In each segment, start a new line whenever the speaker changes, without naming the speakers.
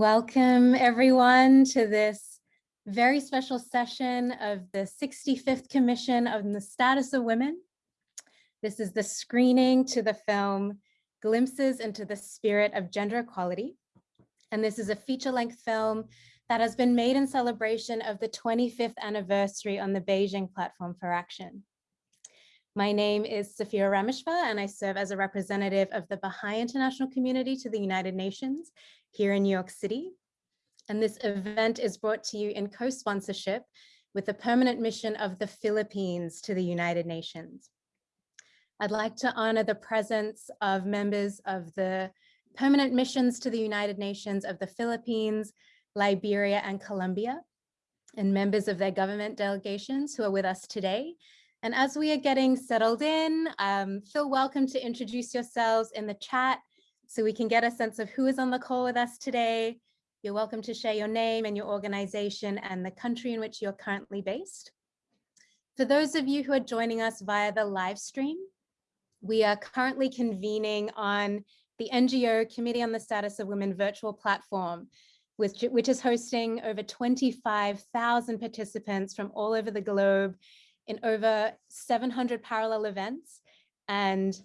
Welcome everyone to this very special session of the 65th Commission on the Status of Women. This is the screening to the film Glimpses into the Spirit of Gender Equality. And this is a feature-length film that has been made in celebration of the 25th anniversary on the Beijing Platform for Action. My name is Saphira Rameshfar, and I serve as a representative of the Baha'i International Community to the United Nations here in New York City. And this event is brought to you in co-sponsorship with the permanent mission of the Philippines to the United Nations. I'd like to honor the presence of members of the permanent missions to the United Nations of the Philippines, Liberia, and Colombia, and members of their government delegations who are with us today, and as we are getting settled in, um, feel welcome to introduce yourselves in the chat so we can get a sense of who is on the call with us today. You're welcome to share your name and your organization and the country in which you're currently based. For those of you who are joining us via the live stream, we are currently convening on the NGO Committee on the Status of Women virtual platform, which, which is hosting over 25,000 participants from all over the globe in over 700 parallel events. And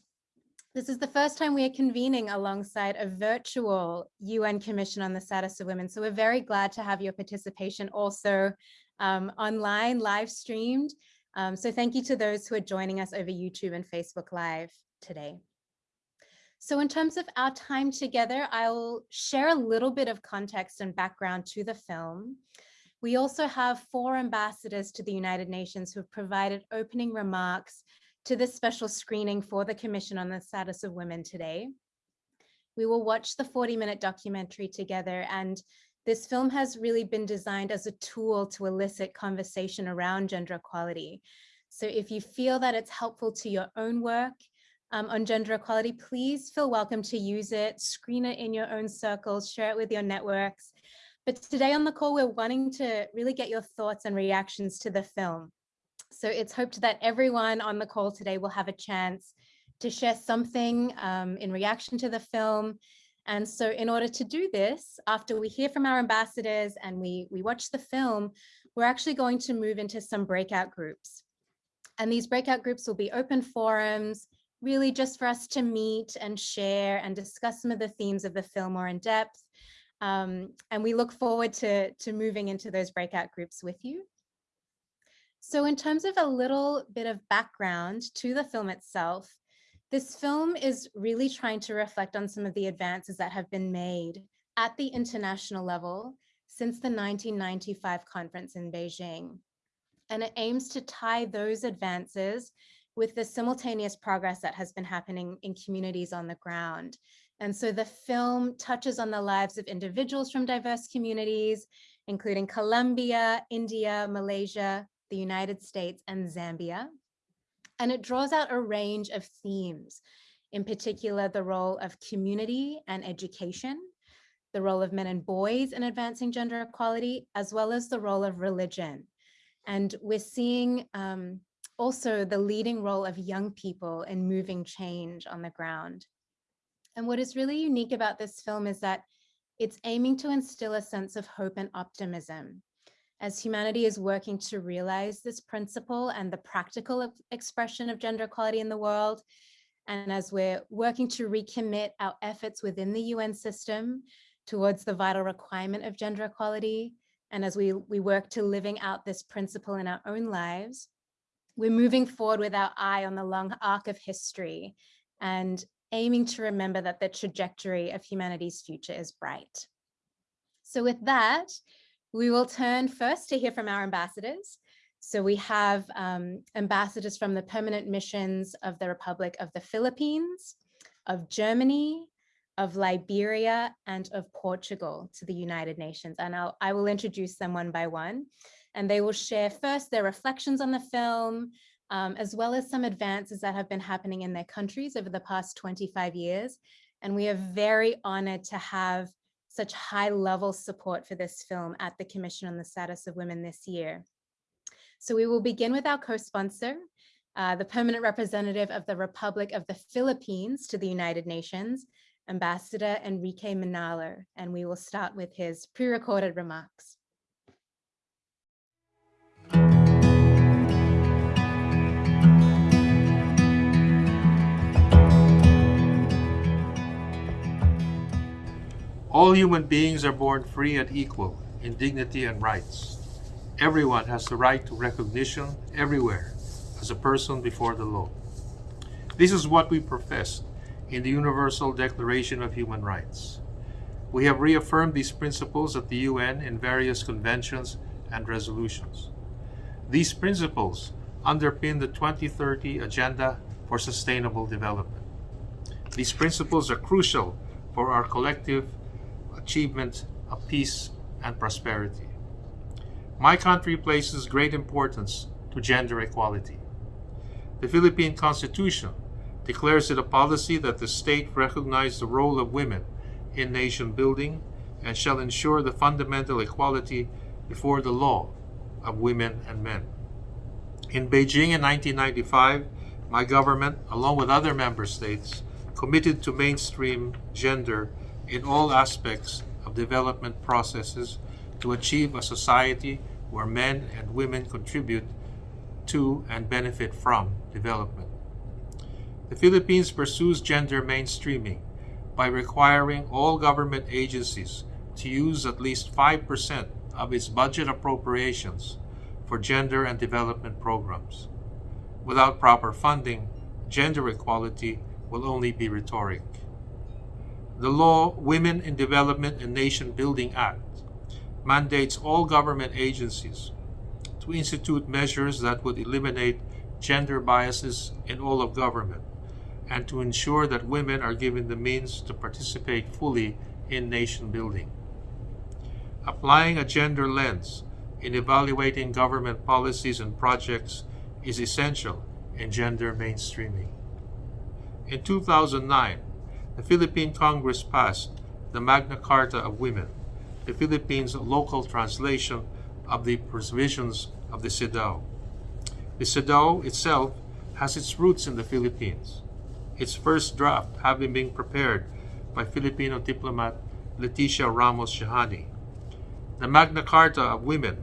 this is the first time we are convening alongside a virtual UN Commission on the Status of Women. So we're very glad to have your participation also um, online, live streamed. Um, so thank you to those who are joining us over YouTube and Facebook Live today. So in terms of our time together, I'll share a little bit of context and background to the film. We also have four ambassadors to the United Nations who have provided opening remarks to this special screening for the Commission on the Status of Women today. We will watch the 40 minute documentary together and this film has really been designed as a tool to elicit conversation around gender equality. So if you feel that it's helpful to your own work um, on gender equality, please feel welcome to use it, screen it in your own circles, share it with your networks. But today on the call, we're wanting to really get your thoughts and reactions to the film. So it's hoped that everyone on the call today will have a chance to share something um, in reaction to the film. And so in order to do this, after we hear from our ambassadors and we, we watch the film, we're actually going to move into some breakout groups. And these breakout groups will be open forums, really just for us to meet and share and discuss some of the themes of the film more in depth. Um, and we look forward to, to moving into those breakout groups with you. So in terms of a little bit of background to the film itself, this film is really trying to reflect on some of the advances that have been made at the international level since the 1995 conference in Beijing. And it aims to tie those advances with the simultaneous progress that has been happening in communities on the ground. And so the film touches on the lives of individuals from diverse communities, including Colombia, India, Malaysia, the United States, and Zambia. And it draws out a range of themes, in particular, the role of community and education, the role of men and boys in advancing gender equality, as well as the role of religion. And we're seeing um, also the leading role of young people in moving change on the ground. And what is really unique about this film is that it's aiming to instill a sense of hope and optimism as humanity is working to realize this principle and the practical expression of gender equality in the world. And as we're working to recommit our efforts within the UN system towards the vital requirement of gender equality, and as we, we work to living out this principle in our own lives, we're moving forward with our eye on the long arc of history and aiming to remember that the trajectory of humanity's future is bright. So with that, we will turn first to hear from our ambassadors. So we have um, ambassadors from the permanent missions of the Republic of the Philippines, of Germany, of Liberia, and of Portugal to the United Nations. And I'll, I will introduce them one by one. And they will share first their reflections on the film, um, as well as some advances that have been happening in their countries over the past 25 years. And we are very honored to have such high level support for this film at the Commission on the Status of Women this year. So we will begin with our co-sponsor, uh, the permanent representative of the Republic of the Philippines to the United Nations, Ambassador Enrique Manalo, and we will start with his pre-recorded remarks.
All human beings are born free and equal in dignity and rights. Everyone has the right to recognition everywhere as a person before the law. This is what we profess in the Universal Declaration of Human Rights. We have reaffirmed these principles at the UN in various conventions and resolutions. These principles underpin the 2030 Agenda for Sustainable Development. These principles are crucial for our collective achievement of peace and prosperity. My country places great importance to gender equality. The Philippine Constitution declares it a policy that the state recognize the role of women in nation building and shall ensure the fundamental equality before the law of women and men. In Beijing in 1995, my government, along with other member states, committed to mainstream gender in all aspects of development processes to achieve a society where men and women contribute to and benefit from development. The Philippines pursues gender mainstreaming by requiring all government agencies to use at least 5% of its budget appropriations for gender and development programs. Without proper funding, gender equality will only be rhetoric. The law Women in Development and Nation Building Act mandates all government agencies to institute measures that would eliminate gender biases in all of government and to ensure that women are given the means to participate fully in nation building. Applying a gender lens in evaluating government policies and projects is essential in gender mainstreaming. In 2009, the Philippine Congress passed the Magna Carta of Women, the Philippines' local translation of the provisions of the CEDAW. The CEDAW itself has its roots in the Philippines, its first draft having been prepared by Filipino diplomat Leticia Ramos Shahani. The Magna Carta of Women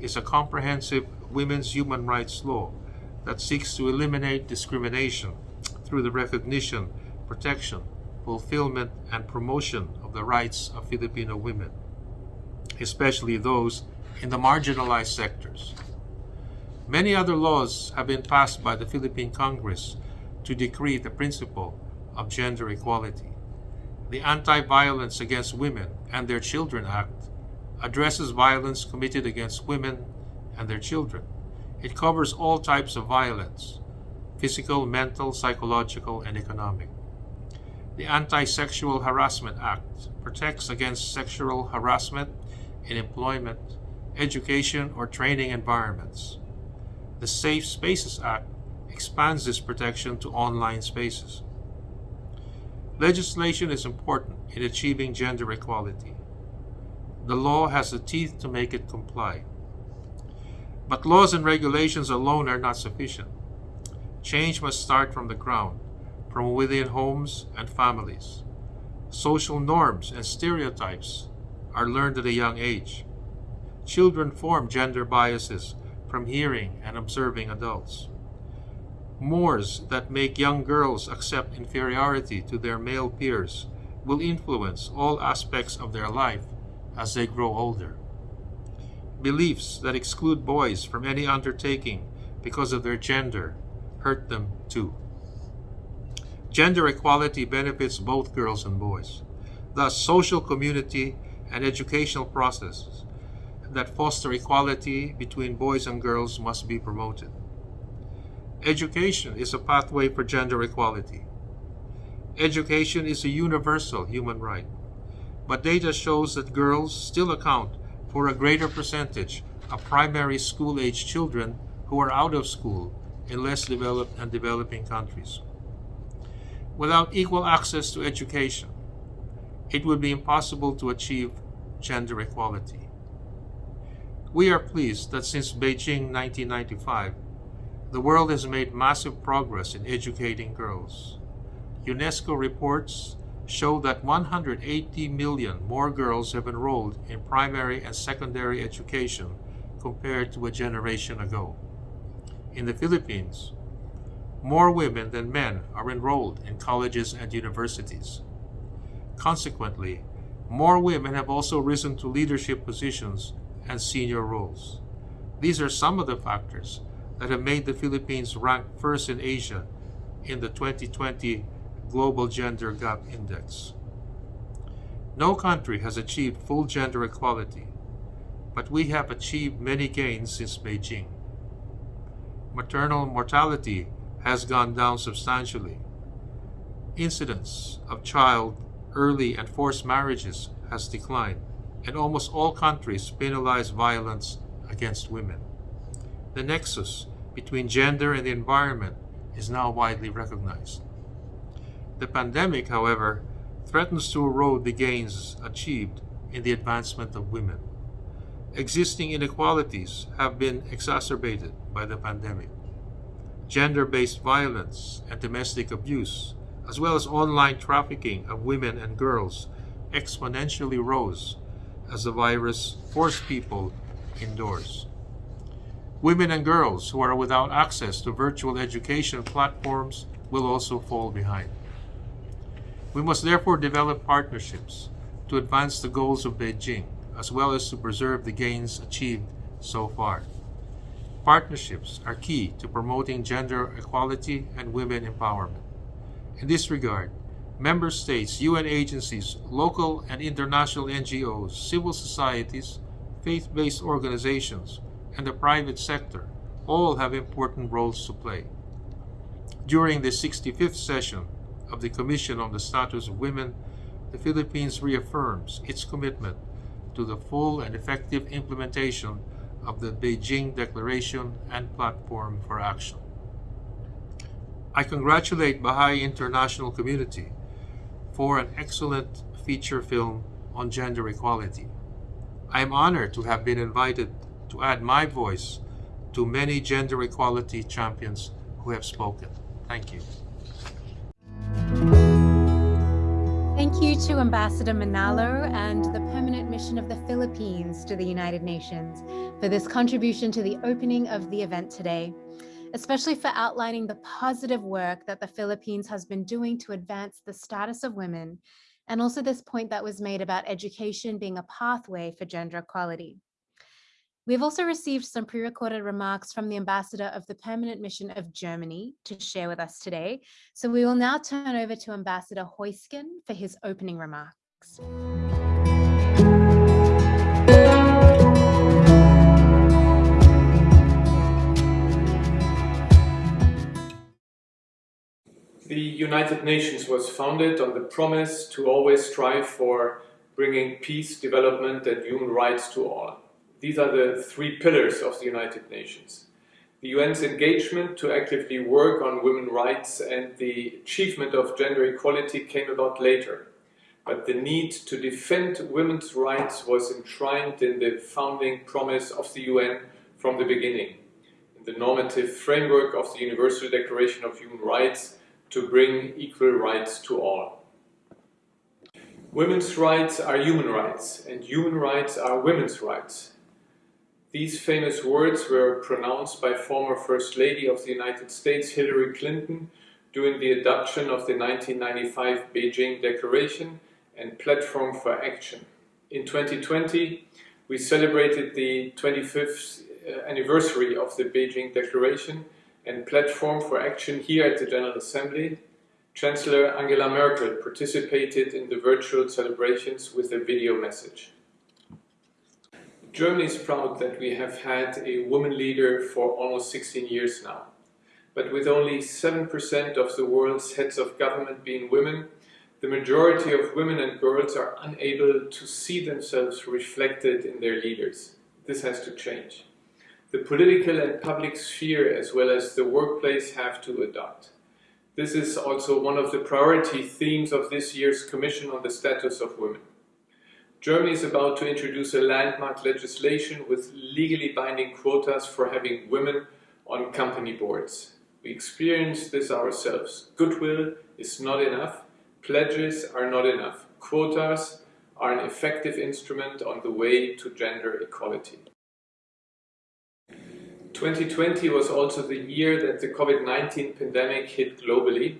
is a comprehensive women's human rights law that seeks to eliminate discrimination through the recognition, protection, fulfillment, and promotion of the rights of Filipino women, especially those in the marginalized sectors. Many other laws have been passed by the Philippine Congress to decree the principle of gender equality. The Anti-Violence Against Women and Their Children Act addresses violence committed against women and their children. It covers all types of violence, physical, mental, psychological, and economic. The Anti-Sexual Harassment Act protects against sexual harassment in employment, education, or training environments. The Safe Spaces Act expands this protection to online spaces. Legislation is important in achieving gender equality. The law has the teeth to make it comply. But laws and regulations alone are not sufficient. Change must start from the ground from within homes and families. Social norms and stereotypes are learned at a young age. Children form gender biases from hearing and observing adults. Mores that make young girls accept inferiority to their male peers will influence all aspects of their life as they grow older. Beliefs that exclude boys from any undertaking because of their gender hurt them too. Gender equality benefits both girls and boys. Thus, social community and educational processes that foster equality between boys and girls must be promoted. Education is a pathway for gender equality. Education is a universal human right, but data shows that girls still account for a greater percentage of primary school-age children who are out of school in less developed and developing countries. Without equal access to education, it would be impossible to achieve gender equality. We are pleased that since Beijing 1995, the world has made massive progress in educating girls. UNESCO reports show that 180 million more girls have enrolled in primary and secondary education compared to a generation ago. In the Philippines, more women than men are enrolled in colleges and universities. Consequently, more women have also risen to leadership positions and senior roles. These are some of the factors that have made the Philippines rank first in Asia in the 2020 Global Gender Gap Index. No country has achieved full gender equality, but we have achieved many gains since Beijing. Maternal mortality has gone down substantially. Incidence of child, early and forced marriages has declined, and almost all countries penalize violence against women. The nexus between gender and the environment is now widely recognized. The pandemic, however, threatens to erode the gains achieved in the advancement of women. Existing inequalities have been exacerbated by the pandemic. Gender-based violence and domestic abuse, as well as online trafficking of women and girls, exponentially rose as the virus forced people indoors. Women and girls who are without access to virtual education platforms will also fall behind. We must therefore develop partnerships to advance the goals of Beijing, as well as to preserve the gains achieved so far. Partnerships are key to promoting gender equality and women empowerment. In this regard, member states, UN agencies, local and international NGOs, civil societies, faith-based organizations, and the private sector all have important roles to play. During the 65th session of the Commission on the Status of Women, the Philippines reaffirms its commitment to the full and effective implementation of the Beijing Declaration and Platform for Action. I congratulate Baha'i International Community for an excellent feature film on gender equality. I am honored to have been invited to add my voice to many gender equality champions who have spoken. Thank you.
Thank you to Ambassador Manalo and the Permanent Mission of the Philippines to the United Nations for this contribution to the opening of the event today, especially for outlining the positive work that the Philippines has been doing to advance the status of women, and also this point that was made about education being a pathway for gender equality. We've also received some pre-recorded remarks from the ambassador of the permanent mission of Germany to share with us today. So we will now turn over to Ambassador Heusgen for his opening remarks.
The United Nations was founded on the promise to always strive for bringing peace, development and human rights to all. These are the three pillars of the United Nations. The UN's engagement to actively work on women's rights and the achievement of gender equality came about later. But the need to defend women's rights was enshrined in the founding promise of the UN from the beginning, in the normative framework of the Universal Declaration of Human Rights to bring equal rights to all. Women's rights are human rights, and human rights are women's rights. These famous words were pronounced by former First Lady of the United States Hillary Clinton during the adoption of the 1995 Beijing Declaration and Platform for Action. In 2020, we celebrated the 25th uh, anniversary of the Beijing Declaration and Platform for Action here at the General Assembly. Chancellor Angela Merkel participated in the virtual celebrations with a video message. Germany is proud that we have had a woman leader for almost 16 years now. But with only 7% of the world's heads of government being women, the majority of women and girls are unable to see themselves reflected in their leaders. This has to change. The political and public sphere as well as the workplace have to adopt. This is also one of the priority themes of this year's Commission on the Status of Women. Germany is about to introduce a landmark legislation with legally binding quotas for having women on company boards. We experienced this ourselves. Goodwill is not enough. Pledges are not enough. Quotas are an effective instrument on the way to gender equality. 2020 was also the year that the COVID-19 pandemic hit globally,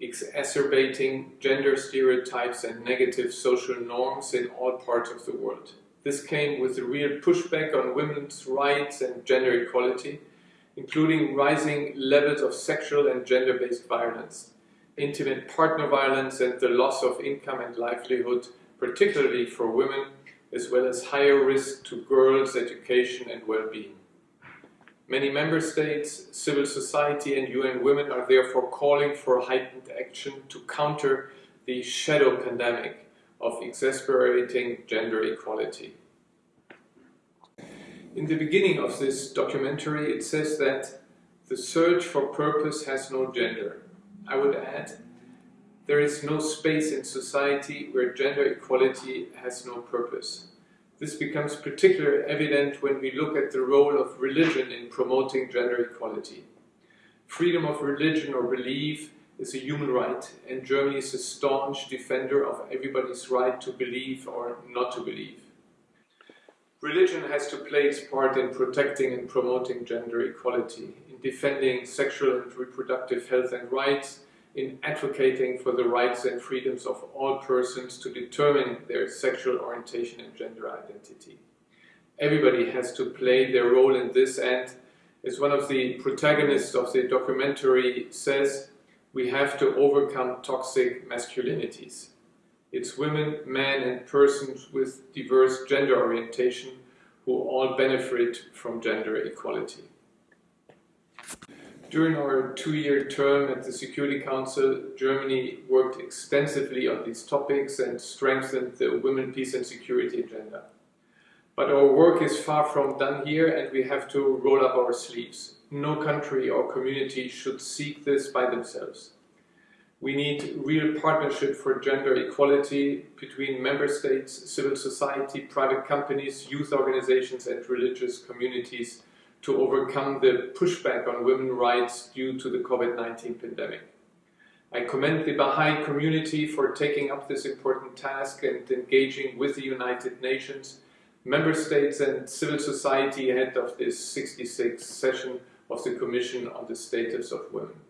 exacerbating gender stereotypes and negative social norms in all parts of the world. This came with a real pushback on women's rights and gender equality, including rising levels of sexual and gender-based violence, intimate partner violence and the loss of income and livelihood, particularly for women, as well as higher risk to girls' education and well-being. Many member states, civil society and UN Women are therefore calling for heightened action to counter the shadow pandemic of exasperating gender equality. In the beginning of this documentary it says that the search for purpose has no gender. I would add, there is no space in society where gender equality has no purpose. This becomes particularly evident when we look at the role of religion in promoting gender equality. Freedom of religion or belief is a human right and Germany is a staunch defender of everybody's right to believe or not to believe. Religion has to play its part in protecting and promoting gender equality, in defending sexual and reproductive health and rights, in advocating for the rights and freedoms of all persons to determine their sexual orientation and gender identity. Everybody has to play their role in this and, as one of the protagonists of the documentary says, we have to overcome toxic masculinities. It's women, men and persons with diverse gender orientation who all benefit from gender equality. During our two-year term at the Security Council, Germany worked extensively on these topics and strengthened the women, peace and security agenda. But our work is far from done here and we have to roll up our sleeves. No country or community should seek this by themselves. We need real partnership for gender equality between member states, civil society, private companies, youth organizations and religious communities to overcome the pushback on women's rights due to the COVID-19 pandemic. I commend the Baha'i community for taking up this important task and engaging with the United Nations, member states and civil society ahead of this 66th session of the Commission on the Status of Women.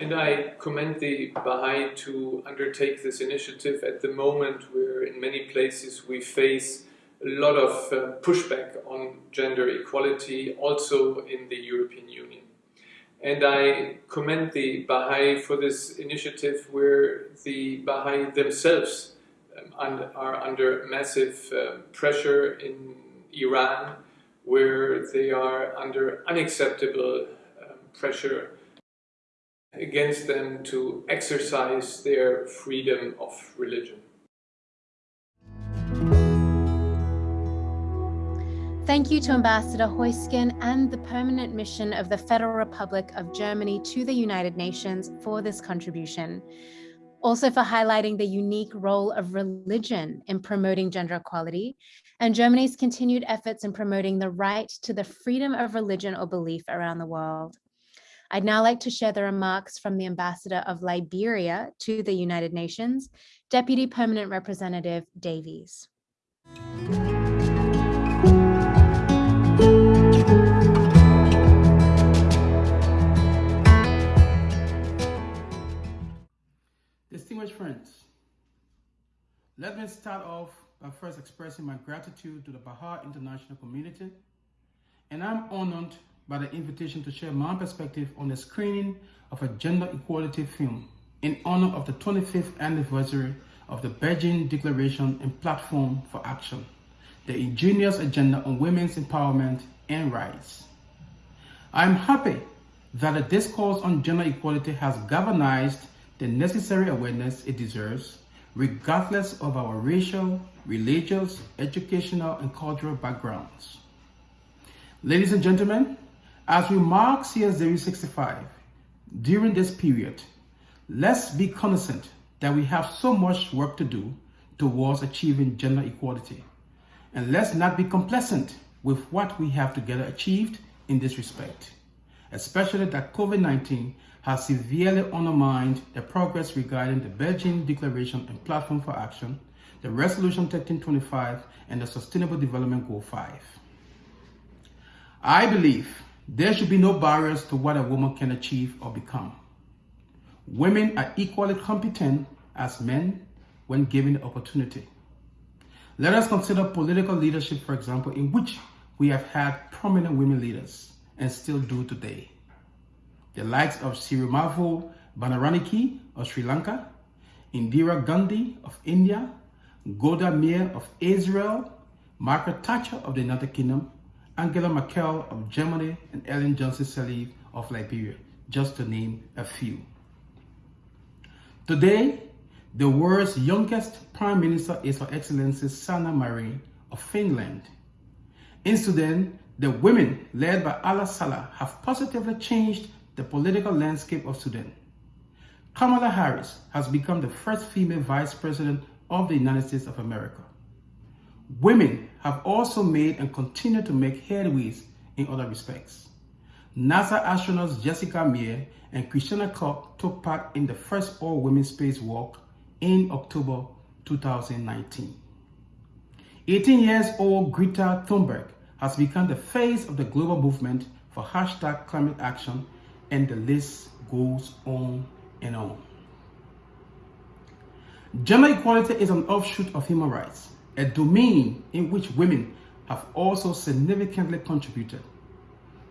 And I commend the Baha'i to undertake this initiative at the moment where in many places we face a lot of uh, pushback on gender equality also in the European Union. And I commend the Baha'i for this initiative where the Baha'i themselves um, are under massive uh, pressure in Iran, where they are under unacceptable um, pressure against them to exercise their freedom of religion.
Thank you to Ambassador Heusgen and the Permanent Mission of the Federal Republic of Germany to the United Nations for this contribution. Also for highlighting the unique role of religion in promoting gender equality and Germany's continued efforts in promoting the right to the freedom of religion or belief around the world. I'd now like to share the remarks from the Ambassador of Liberia to the United Nations, Deputy Permanent Representative Davies.
Distinguished friends, let me start off by first expressing my gratitude to the Baha'i International community, and I'm honored by the invitation to share my perspective on the screening of a gender equality film in honor of the 25th anniversary of the Beijing Declaration and Platform for Action, the ingenious agenda on women's empowerment and rights. I'm happy that the discourse on gender equality has galvanized the necessary awareness it deserves, regardless of our racial, religious, educational, and cultural backgrounds. Ladies and gentlemen, as we mark CSW 65, during this period, let's be cognizant that we have so much work to do towards achieving gender equality. And let's not be complacent with what we have together achieved in this respect. Especially that COVID-19 has severely undermined the progress regarding the Beijing Declaration and Platform for Action, the Resolution 1325, and the Sustainable Development Goal 5. I believe there should be no barriers to what a woman can achieve or become. Women are equally competent as men when given the opportunity. Let us consider political leadership, for example, in which we have had prominent women leaders and still do today. The likes of Sirimavo Bandaranaike of Sri Lanka, Indira Gandhi of India, Golda Meir of Israel, Margaret Thatcher of the United Kingdom, Angela Merkel of Germany, and Ellen Johnson Sirleaf of Liberia, just to name a few. Today, the world's youngest Prime Minister is Her Excellency Sanna Marin of Finland. In Sudan, the women led by Alaa Salah have positively changed the political landscape of Sudan. Kamala Harris has become the first female vice president of the United States of America. Women have also made and continue to make headways in other respects. NASA astronauts Jessica Meir and Christiana Koch took part in the first all-women spacewalk in October 2019. 18 years old Greta Thunberg has become the face of the global movement for hashtag climate action and the list goes on and on. Gender equality is an offshoot of human rights, a domain in which women have also significantly contributed.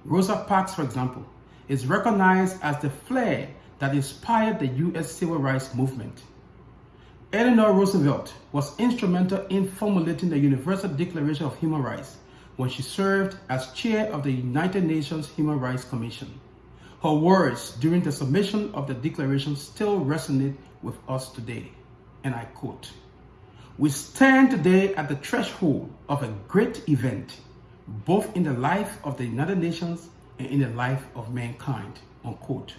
Rosa Parks, for example, is recognized as the flare that inspired the US civil rights movement. Eleanor Roosevelt was instrumental in formulating the Universal Declaration of Human Rights when she served as chair of the United Nations Human Rights Commission. Her words during the submission of the declaration still resonate with us today. And I quote, We stand today at the threshold of a great event, both in the life of the United Nations and in the life of mankind. Unquote.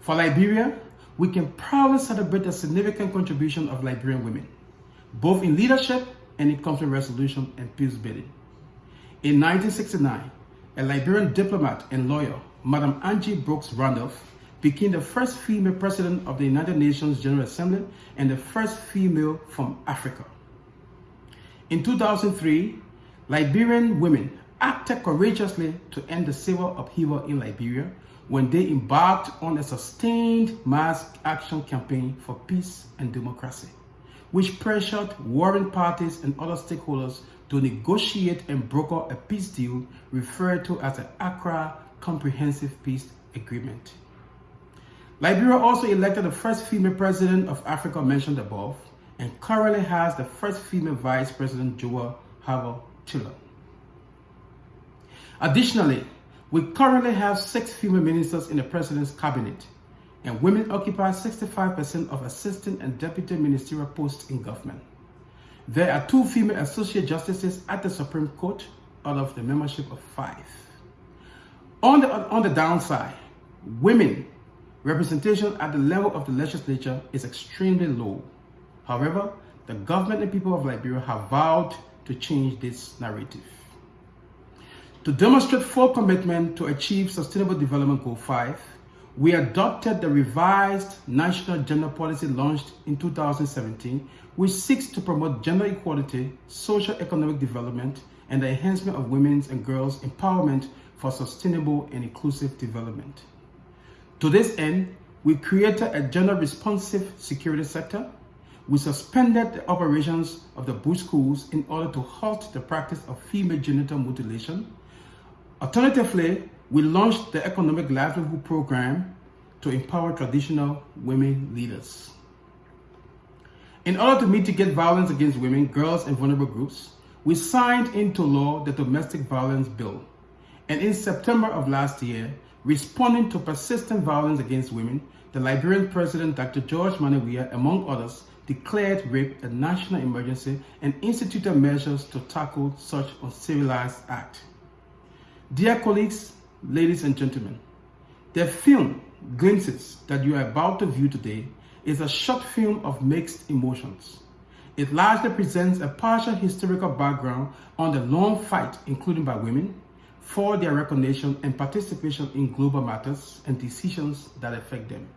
For Liberia, we can proudly celebrate the significant contribution of Liberian women, both in leadership and in conflict resolution and peace building. In 1969, a Liberian diplomat and lawyer, Madam Angie Brooks Randolph, became the first female president of the United Nations General Assembly and the first female from Africa. In 2003, Liberian women acted courageously to end the civil upheaval in Liberia when they embarked on a sustained mass action campaign for peace and democracy, which pressured warring parties and other stakeholders to negotiate and broker a peace deal referred to as the Accra Comprehensive Peace Agreement. Liberia also elected the first female president of Africa mentioned above and currently has the first female vice president, Jewel Howard Taylor. Additionally, we currently have six female ministers in the president's cabinet, and women occupy 65% of assistant and deputy ministerial posts in government. There are two female associate justices at the Supreme Court out of the membership of five. On the, on the downside, women representation at the level of the legislature is extremely low. However, the government and people of Liberia have vowed to change this narrative. To demonstrate full commitment to achieve Sustainable Development Goal 5, we adopted the revised National Gender Policy launched in 2017, which seeks to promote gender equality, social economic development, and the enhancement of women's and girls' empowerment for sustainable and inclusive development. To this end, we created a gender responsive security sector. We suspended the operations of the bush schools in order to halt the practice of female genital mutilation. Alternatively, we launched the Economic Livelihood Program to empower traditional women leaders. In order to mitigate violence against women, girls, and vulnerable groups, we signed into law the Domestic Violence Bill. And in September of last year, responding to persistent violence against women, the Liberian President Dr. George Manneh Weah, among others, declared rape a national emergency and instituted measures to tackle such uncivilized act. Dear colleagues, ladies and gentlemen, the film Glimpses that you are about to view today is a short film of mixed emotions. It largely presents a partial historical background on the long fight, including by women, for their recognition and participation in global matters and decisions that affect them.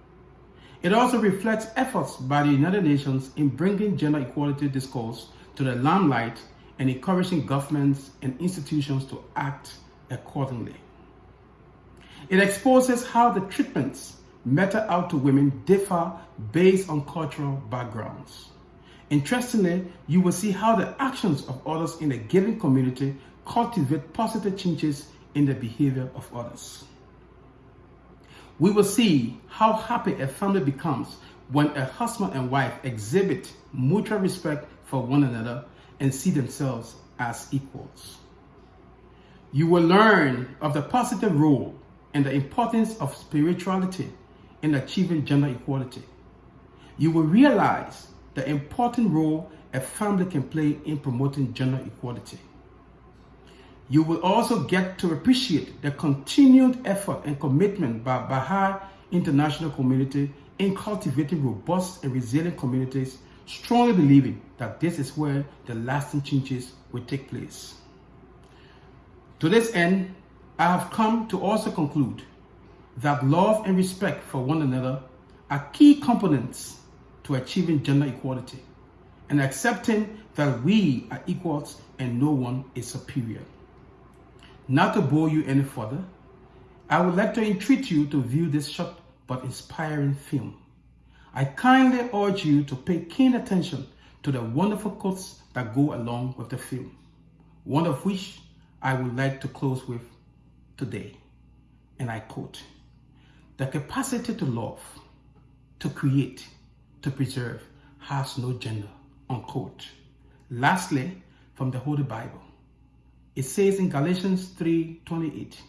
It also reflects efforts by the United Nations in bringing gender equality discourse to the limelight and encouraging governments and institutions to act accordingly. It exposes how the treatments meted out to women differ based on cultural backgrounds. Interestingly, you will see how the actions of others in a given community cultivate positive changes in the behavior of others. We will see how happy a family becomes when a husband and wife exhibit mutual respect for one another and see themselves as equals. You will learn of the positive role and the importance of spirituality in achieving gender equality. You will realize the important role a family can play in promoting gender equality. You will also get to appreciate the continued effort and commitment by Baha'i international community in cultivating robust and resilient communities, strongly believing that this is where the lasting changes will take place. To this end, I have come to also conclude that love and respect for one another are key components to achieving gender equality and accepting that we are equals and no one is superior. Not to bore you any further, I would like to entreat you to view this short but inspiring film. I kindly urge you to pay keen attention to the wonderful quotes that go along with the film, one of which I would like to close with today. And I quote, the capacity to love, to create, to preserve has no gender, unquote. Lastly, from the Holy Bible, it says in Galatians 3:28,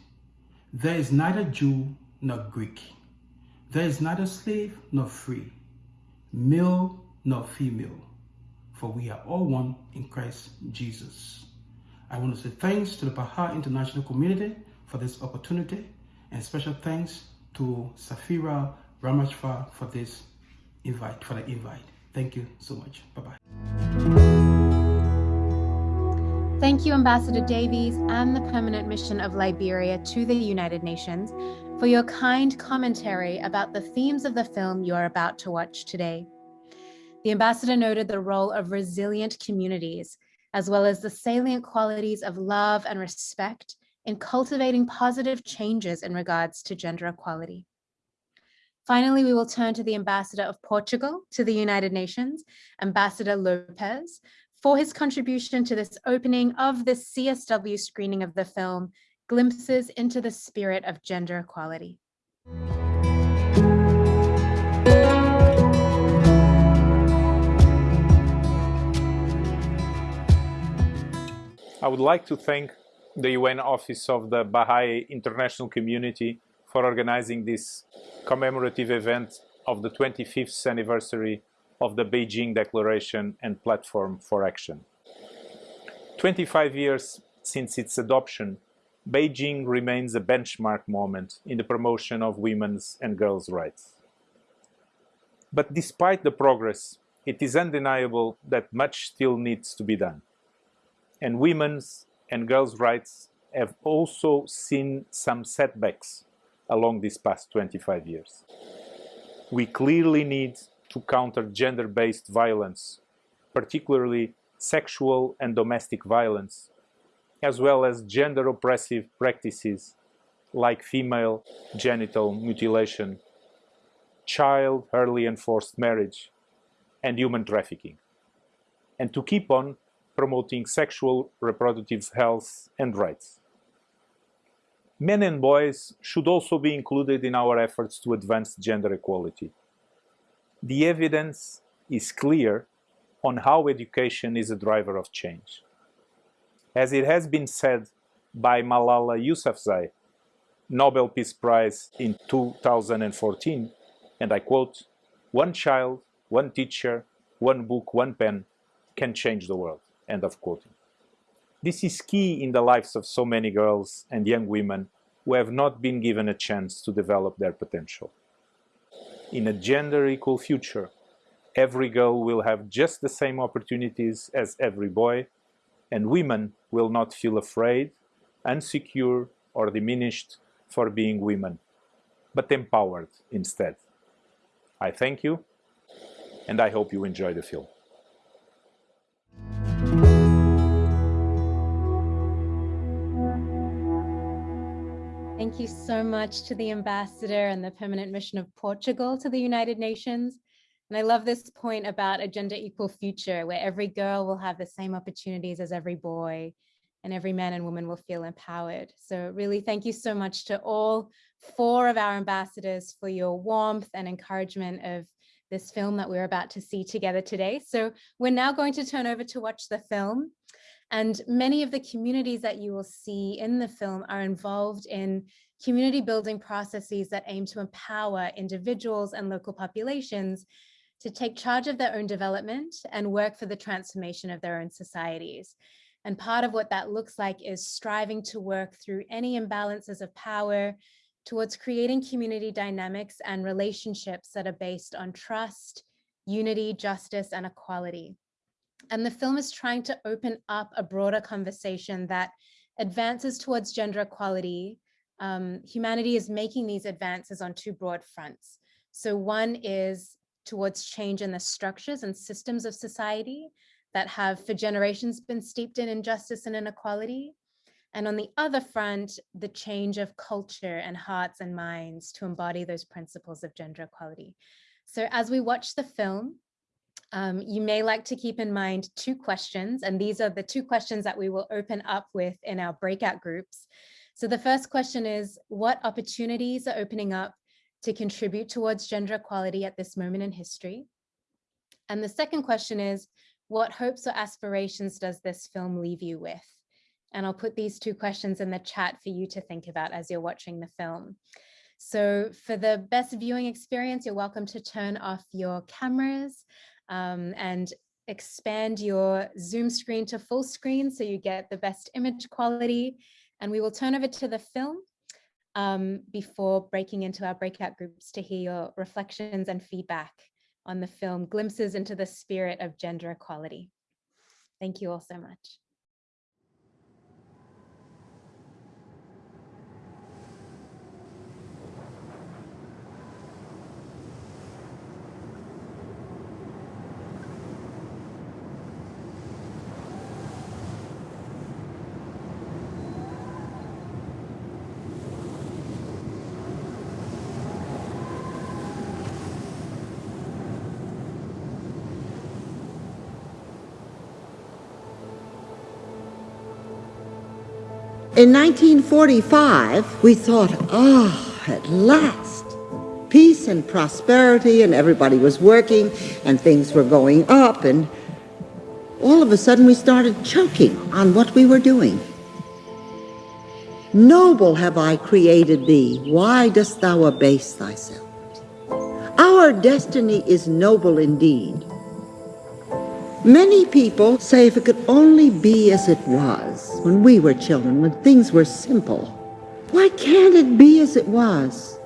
there is neither Jew nor Greek, there is neither slave nor free, male nor female, for we are all one in Christ Jesus. I want to say thanks to the Baha'i International Community for this opportunity and special thanks to Safira Ramachfa for this invite, for the invite. Thank you so much. Bye-bye.
Thank you, Ambassador Davies and the Permanent Mission of Liberia to the United Nations for your kind commentary about the themes of the film you're about to watch today. The ambassador noted the role of resilient communities, as well as the salient qualities of love and respect in cultivating positive changes in regards to gender equality. Finally, we will turn to the Ambassador of Portugal to the United Nations, Ambassador Lopes, for his contribution to this opening of the CSW screening of the film, Glimpses into the Spirit of Gender Equality.
I would like to thank the UN Office of the Baha'i International Community for organizing this commemorative event of the 25th anniversary of the Beijing Declaration and Platform for Action. 25 years since its adoption, Beijing remains a benchmark moment in the promotion of women's and girls' rights. But despite the progress, it is undeniable that much still needs to be done. And women's and girls' rights have also seen some setbacks along these past 25 years. We clearly need to counter gender-based violence, particularly sexual and domestic violence, as well as gender-oppressive practices like female genital mutilation, child early and forced marriage, and human trafficking, and to keep on promoting sexual reproductive health and rights. Men and boys should also be included in our efforts to advance gender equality. The evidence is clear on how education is a driver of change. As it has been said by Malala Yousafzai, Nobel Peace Prize in 2014, and I quote, one child, one teacher, one book, one pen can change the world, end of quoting. This is key in the lives of so many girls and young women who have not been given a chance to develop their potential. In a gender equal future, every girl will have just the same opportunities as every boy, and women will not feel afraid insecure, or diminished for being women, but empowered instead. I thank you, and I hope you enjoy the film.
Thank you so much to the ambassador and the permanent mission of Portugal to the United Nations. And I love this point about a gender equal future where every girl will have the same opportunities as every boy and every man and woman will feel empowered. So really thank you so much to all four of our ambassadors for your warmth and encouragement of this film that we're about to see together today. So we're now going to turn over to watch the film. And many of the communities that you will see in the film are involved in community building processes that aim to empower individuals and local populations to take charge of their own development and work for the transformation of their own societies. And part of what that looks like is striving to work through any imbalances of power towards creating community dynamics and relationships that are based on trust, unity, justice, and equality. And the film is trying to open up a broader conversation that advances towards gender equality. Um, humanity is making these advances on two broad fronts. So one is towards change in the structures and systems of society that have for generations been steeped in injustice and inequality. And on the other front, the change of culture and hearts and minds to embody those principles of gender equality. So as we watch the film, um, you may like to keep in mind two questions, and these are the two questions that we will open up with in our breakout groups. So the first question is, what opportunities are opening up to contribute towards gender equality at this moment in history? And the second question is, what hopes or aspirations does this film leave you with? And I'll put these two questions in the chat for you to think about as you're watching the film. So for the best viewing experience, you're welcome to turn off your cameras um, and expand your Zoom screen to full screen so you get the best image quality. And we will turn over to the film um, before breaking into our breakout groups to hear your reflections and feedback on the film Glimpses into the Spirit of Gender Equality. Thank you all so much.
In 1945, we thought, ah, at last, peace and prosperity, and everybody was working, and things were going up, and all of a sudden we started choking on what we were doing. Noble have I created thee, why dost thou abase thyself? Our destiny is noble indeed. Many people say if it could only be as it was when we were children, when things were simple. Why can't it be as it was?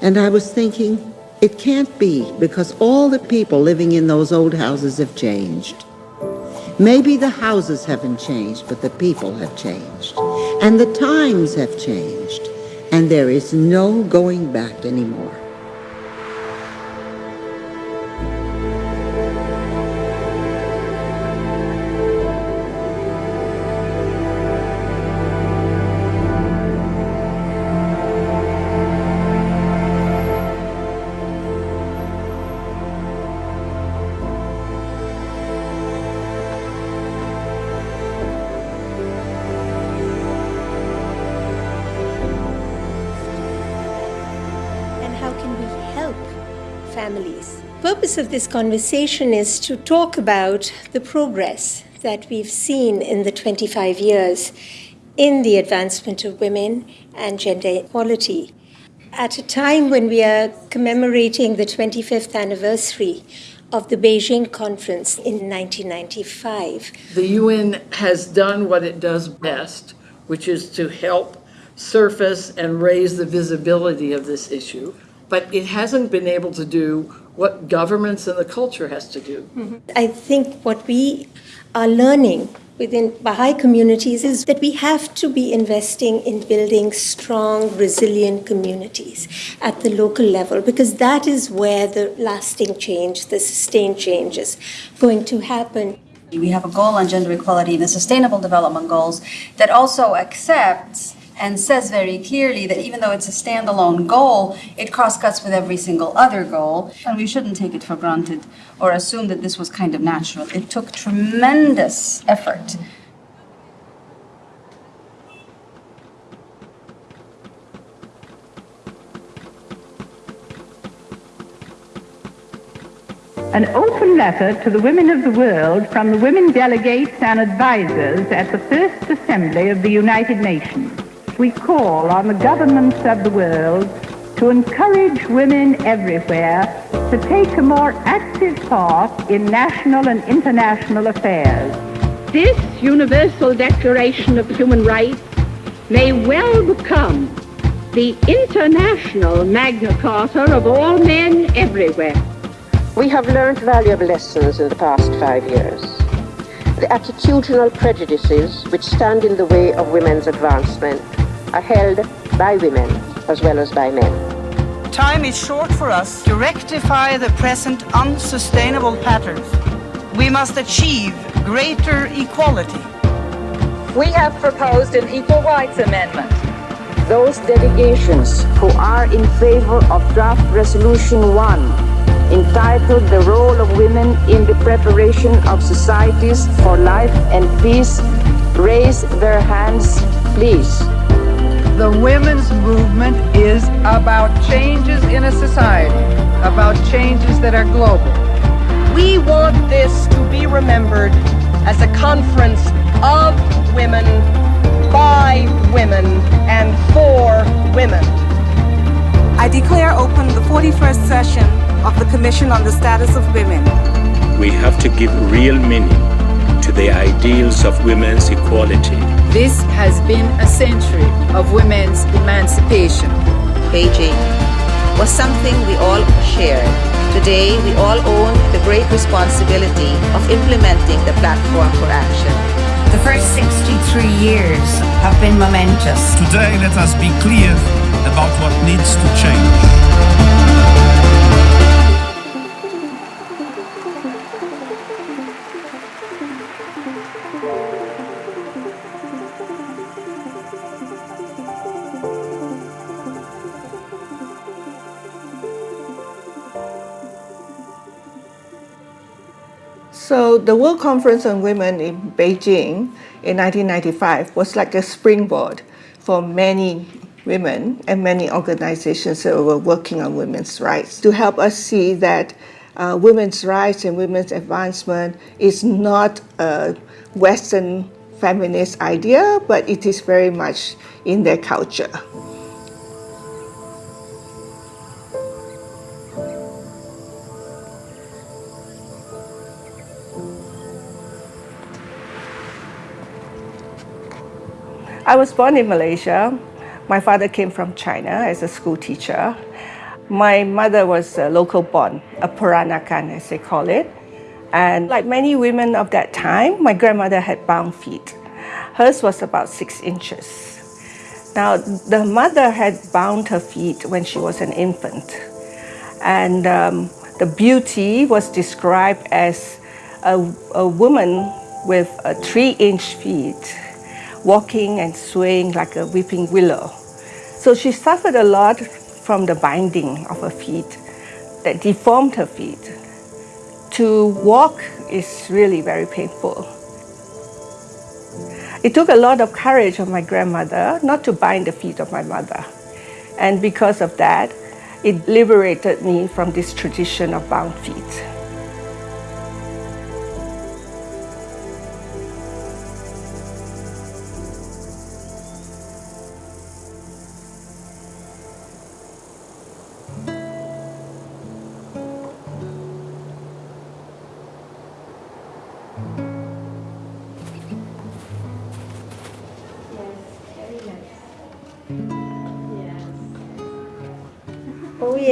And I was thinking, it can't be because all the people living in those old houses have changed. Maybe the houses haven't changed, but the people have changed. And the times have changed. And there is no going back anymore.
Purpose of this conversation is to talk about the progress that we've seen in the 25 years in the advancement of women and gender equality. At a time when we are commemorating the 25th anniversary of the Beijing Conference in 1995,
The UN has done what it does best, which is to help surface and raise the visibility of this issue, but it hasn't been able to do what governments and the culture has to do. Mm-hmm.
I think what we are learning within Baha'i communities is that we have to be investing in building strong, resilient communities at the local level because that is where the lasting change, the sustained change is going to happen.
We have a goal on gender equality in the Sustainable Development Goals that also accepts and says very clearly that even though it's a standalone goal, it cross-cuts with every single other goal, and we shouldn't take it for granted or assume that this was kind of natural. It took tremendous effort
An open letter to the women of the world from the women delegates and advisers at the First Assembly of the United Nations. We call on the governments of the world to encourage women everywhere to take a more active part in national and international affairs. This Universal Declaration of Human Rights may well become the international Magna Carta of all men everywhere.
We have learned valuable lessons in the past five years. The attitudinal prejudices which stand in the way of women's advancement are held by women as well as by men.
Time is short for us to rectify the present unsustainable patterns. We must achieve greater equality.
We have proposed an Equal Rights Amendment.
Those delegations who are in favor of Draft Resolution 1 entitled The Role of Women in the Preparation of Societies for Life and Peace raise their hands, please.
The women's movement is about changes in a society, about changes that are global.
We want this to be remembered as a conference of women, by women, and for women.
I declare open the 41st session of the Commission on the Status of Women.
We have to give real meaning to the ideals of women's equality.
This has been a century of women's emancipation.
Beijing was something we all shared. Today, we all own the great responsibility of implementing the platform for action.
The first 63 years have been momentous.
Today, let us be clear about what needs to change.
The World Conference on Women in Beijing in 1995 was like a springboard for many women and many organizations that were working on women's rights to help us see that uh, women's rights and women's advancement is not a Western feminist idea, but it is very much in their culture. I was born in Malaysia. My father came from China as a school teacher. My mother was a local born, a Peranakan as they call it. And like many women of that time, my grandmother had bound feet. Hers was about six inches. Now, the mother had bound her feet when she was an infant. And um, the beauty was described as a, a woman with a three inch feet walking and swaying like a weeping willow. So she suffered a lot from the binding of her feet that deformed her feet. To walk is really very painful. It took a lot of courage of my grandmother not to bind the feet of my mother. And because of that, it liberated me from this tradition of bound feet.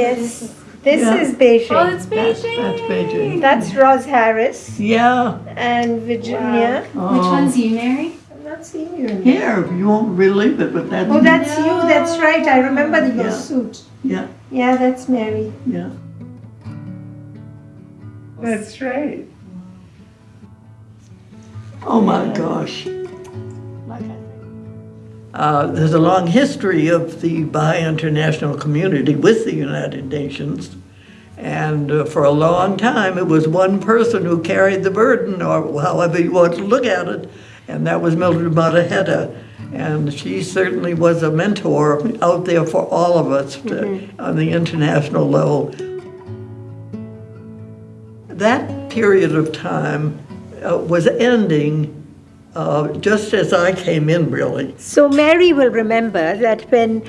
Yes. Mm-hmm. This
Yeah.
is Beijing.
Oh, it's Beijing. That's Beijing.
That's Roz Harris.
Yeah.
And Virginia.
Wow. Which oh. one's
you, Mary? I'm not seeing you. in
Here, you won't believe it, but that's.
Oh, that's you. That's right. I remember your
Yeah.
suit.
Yeah,
Yeah, that's Mary.
yeah. That's right. Oh my gosh. Uh, there's a long history of the Baha'i international community with the United Nations. And uh, for a long time, it was one person who carried the burden, or however you want to look at it, and that was Mildred Mottahedeh. And she certainly was a mentor out there for all of us to- on the international level. That period of time uh, was ending uh, just as I came in, really.
So Mary will remember that when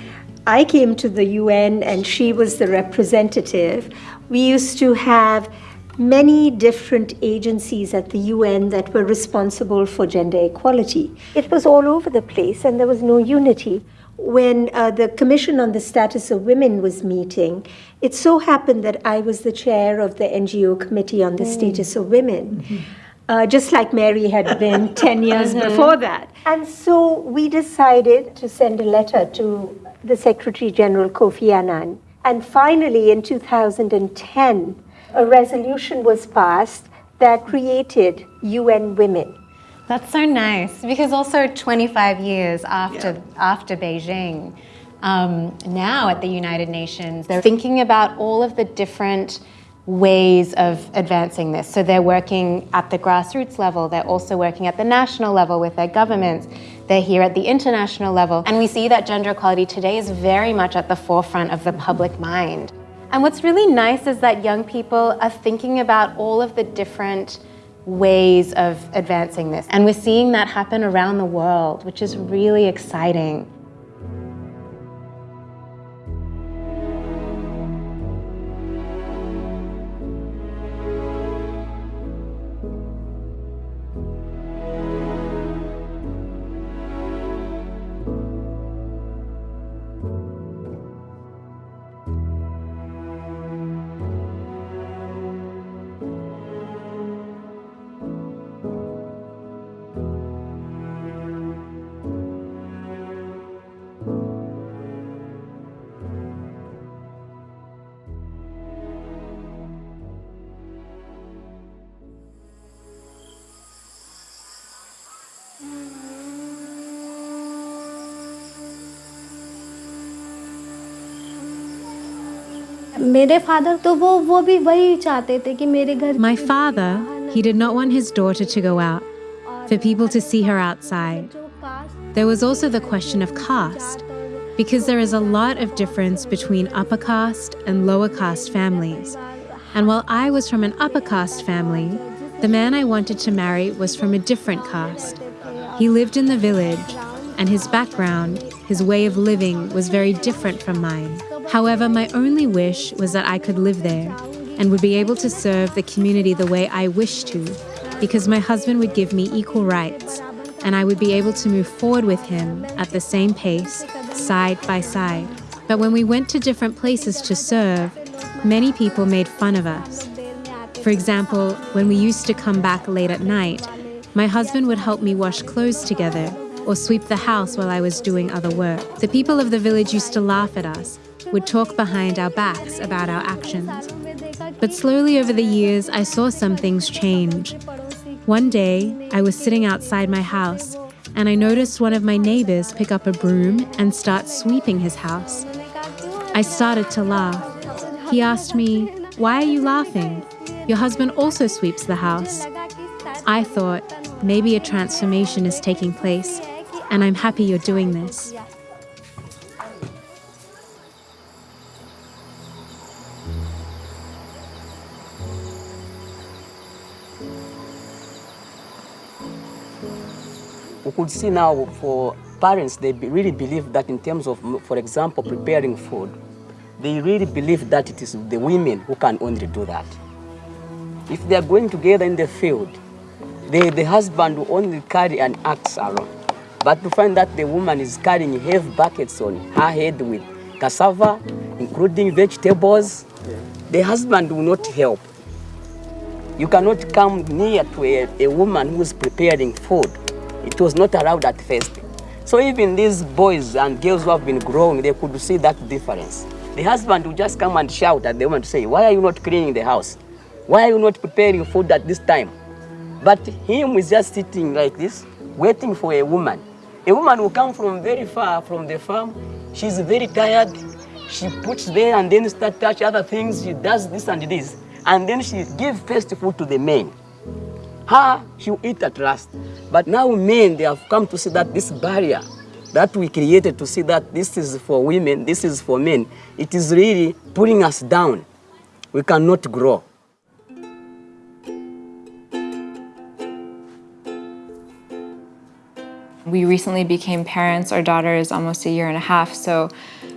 I came to the UN and she was the representative, we used to have many different agencies at the UN that were responsible for gender equality. It was all over the place and there was no unity. When uh, the Commission on the Status of Women was meeting, it so happened that I was the chair of the NGO Committee on the Status of Women uh, just like Mary had been 10 years
Mhm.
before that. And so we decided to send a letter to the Secretary General Kofi Annan. And finally, in 2010, a resolution was passed that created UN Women.
That's so nice because also 25 years after after Beijing, um, now at the United Nations, they're thinking about all of the different ways of advancing this. So they're working at the grassroots level. They're also working at the national level with their governments. They're here at the international level, and we see that gender equality today is very much at the forefront of the public mind. And what's really nice is that young people are thinking about all of the different ways of advancing this. And we're seeing that happen around the world, which is really exciting.
मेरे father तो वो वो भी वही चाहते थे कि मेरे घर
My father, he did not want his daughter to go out, for people to see her outside. There was also the question of caste, because there is a lot of difference between upper caste and lower caste families. And while I was from an upper caste family, the man I wanted to marry was from a different caste. He lived in the village, and his background, his way of living, was very different from mine. However, my only wish was that I could live there and would be able to serve the community the way I wished to, because my husband would give me equal rights, and I would be able to move forward with him at the same pace, side by side. But when we went to different places to serve, many people made fun of us. For example, when we used to come back late at night, my husband would help me wash clothes together or sweep the house while I was doing other work. The people of the village used to laugh at us, would talk behind our backs about our actions. But slowly over the years, I saw some things change. One day, I was sitting outside my house and I noticed one of my neighbors pick up a broom and start sweeping his house. I started to laugh. He asked me, Why are you laughing? Your husband also sweeps the house. I thought, maybe a transformation is taking place, and I'm happy you're doing this.
We could see now for parents, they really believe that in terms of, for example, preparing food, they really believe that it is the women who can only do that. If they are going together in the field, the, the husband will only carry an axe around. But to find that the woman is carrying heavy buckets on her head with cassava, including vegetables, the husband will not help. You cannot come near to a, a woman who is preparing food. It was not allowed at first. So even these boys and girls who have been growing, they could see that difference. The husband would just come and shout at the woman to say, why are you not cleaning the house? Why are you not preparing food at this time? But him is just sitting like this, waiting for a woman. A woman will come from very far from the farm. She's very tired. She puts there and then start touch other things. She does this and this. And then she give first food to the men. Her, she'll eat at last. But now men, they have come to see that this barrier that we created to see that this is for women, this is for men, it is really pulling us down. We cannot grow.
We recently became parents. Our daughter is almost a year and a half. So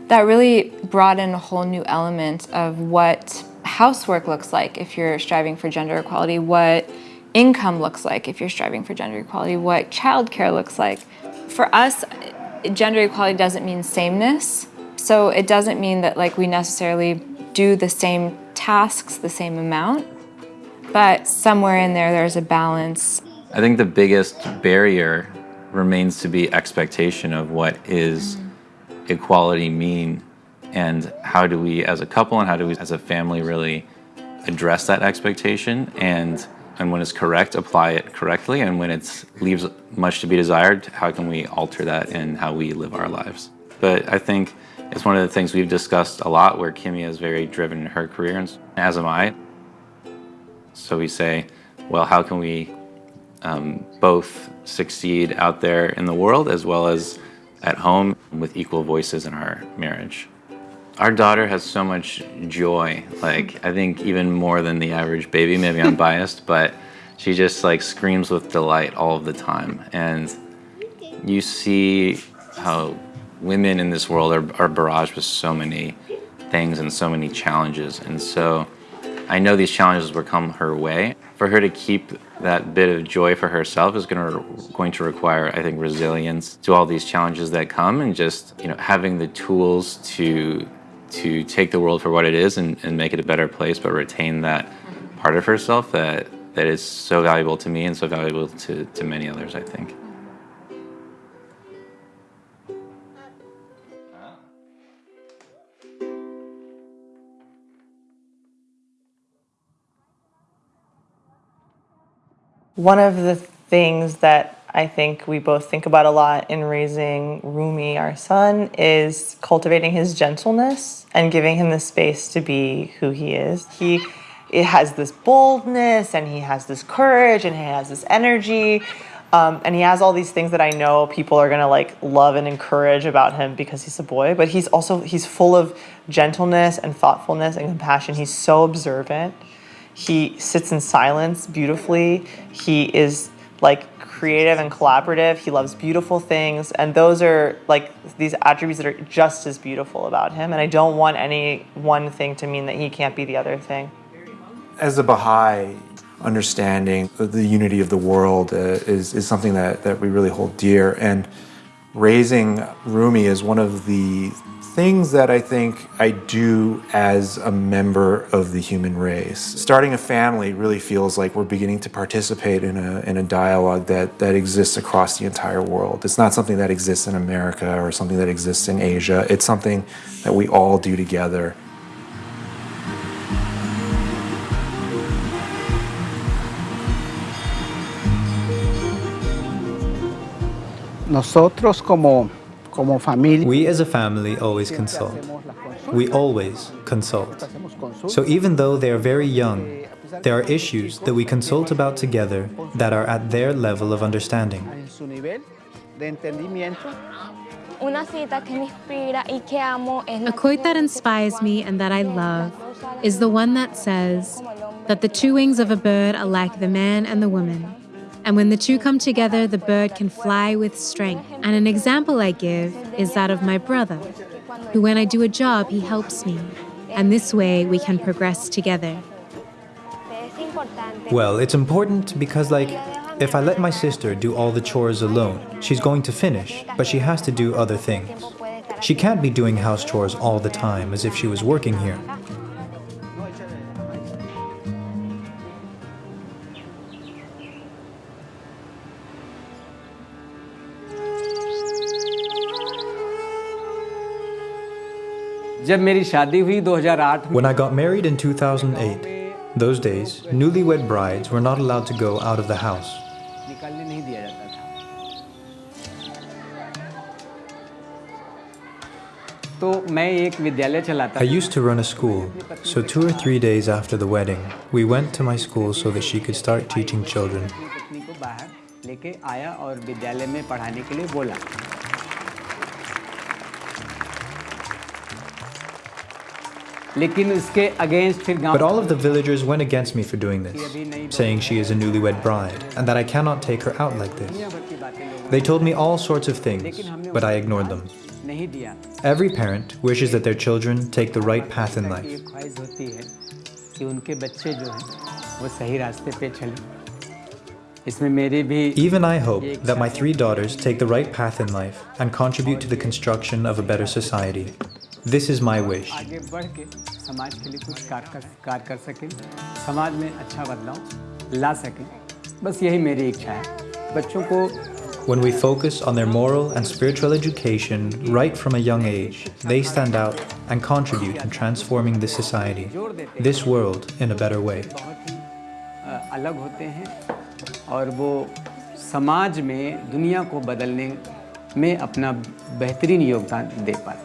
that really brought in a whole new element of what housework looks like if you're striving for gender equality, what income looks like if you're striving for gender equality, what childcare looks like. For us, gender equality doesn't mean sameness. So it doesn't mean that like we necessarily do the same tasks the same amount, but somewhere in there, there's a balance.
I think the biggest barrier remains to be expectation of what is mm-hmm. equality mean and how do we as a couple and how do we as a family really address that expectation and and when it's correct apply it correctly and when it leaves much to be desired how can we alter that in how we live our lives but i think it's one of the things we've discussed a lot where kimmy is very driven in her career and as am i so we say well how can we um, both succeed out there in the world as well as at home with equal voices in our marriage. Our daughter has so much joy, like I think even more than the average baby, maybe I'm biased, but she just like screams with delight all of the time. And you see how women in this world are, are barraged with so many things and so many challenges. And so I know these challenges will come her way. For her to keep that bit of joy for herself is to going to require, I think, resilience to all these challenges that come, and just you know having the tools to to take the world for what it is and, and make it a better place, but retain that part of herself that that is so valuable to me and so valuable to, to many others, I think.
One of the things that I think we both think about a lot in raising Rumi, our son, is cultivating his gentleness and giving him the space to be who he is. He it has this boldness and he has this courage and he has this energy. Um, and he has all these things that I know people are gonna like love and encourage about him because he's a boy. But he's also he's full of gentleness and thoughtfulness and compassion. He's so observant. He sits in silence beautifully. He is like creative and collaborative. He loves beautiful things. And those are like these attributes that are just as beautiful about him. And I don't want any one thing to mean that he can't be the other thing.
As a Baha'i, understanding the unity of the world uh, is, is something that, that we really hold dear. And raising Rumi is one of the things that I think I do as a member of the human race. Starting a family really feels like we're beginning to participate in a, in a dialogue that, that exists across the entire world. It's not something that exists in America or something that exists in Asia. It's something that we all do together.
Nosotros como.
We as a family always consult. We always consult. So even though they are very young, there are issues that we consult about together that are at their level of understanding.
A quote that inspires me and that I love is the one that says that the two wings of a bird are like the man and the woman. And when the two come together, the bird can fly with strength. And an example I give is that of my brother, who, when I do a job, he helps me. And this way we can progress together.
Well, it's important because, like, if I let my sister do all the chores alone, she's going to finish, but she has to do other things. She can't be doing house chores all the time as if she was working here.
जब मेरी शादी हुई 2008
When I got married in 2008, those days, newlywed brides were not allowed to go out of the house.
निकलने नहीं दिया जाता था तो मैं एक विद्यालय चलाता
I used to run a school, so two or three days after the wedding, we went to my school so that she could start teaching children.
अपनी पत्नी को बाहर लेके आया और विद्यालय में पढ़ाने के लिए बोला
But all of the villagers went against me for doing this, saying she is a newlywed bride and that I cannot take her out like this. They told me all sorts of things, but I ignored them. Every parent wishes that their children take the right path in life. Even I hope that my three daughters take the right path in life and contribute to the construction of a better society. This is my wish.
आगे बढ़ के समाज के लिए कुछ कार्य कर, कार्य कर सकें समाज में अच्छा बदलाव ला सकें बस यही मेरी इच्छा है बच्चों को
When we focus on their moral and spiritual education right from a young age, they stand out and contribute in transforming this society, this world, in a better way.
बहुत ही अ, अलग होते हैं और वो समाज में दुनिया को बदलने में अपना बेहतरीन योगदान दे पाते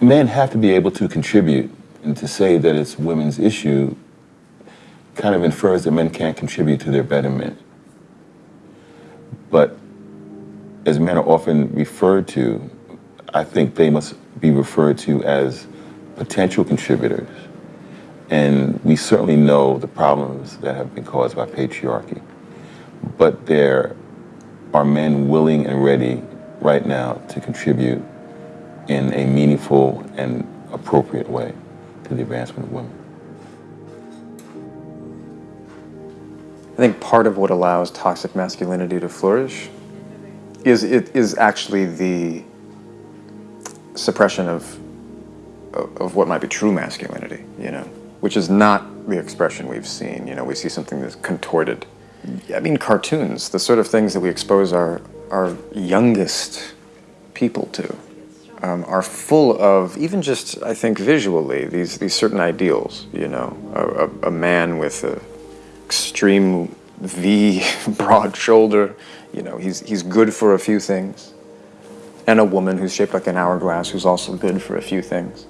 men have to be able to contribute, and to say that it's women's issue kind of infers that men can't contribute to their betterment. But as men are often referred to, I think they must be referred to as potential contributors. And we certainly know the problems that have been caused by patriarchy. But there are men willing and ready right now to contribute in a meaningful and appropriate way to the advancement of women.
I think part of what allows toxic masculinity to flourish is it is actually the suppression of of what might be true masculinity, you know, which is not the expression we've seen. You know, we see something that's contorted. I mean, cartoons, the sort of things that we expose our our youngest people to, um, are full of even just I think visually these these certain ideals. You know, a, a, a man with a extreme V, broad shoulder. You know, he's he's good for a few things, and a woman who's shaped like an hourglass who's also good for a few things.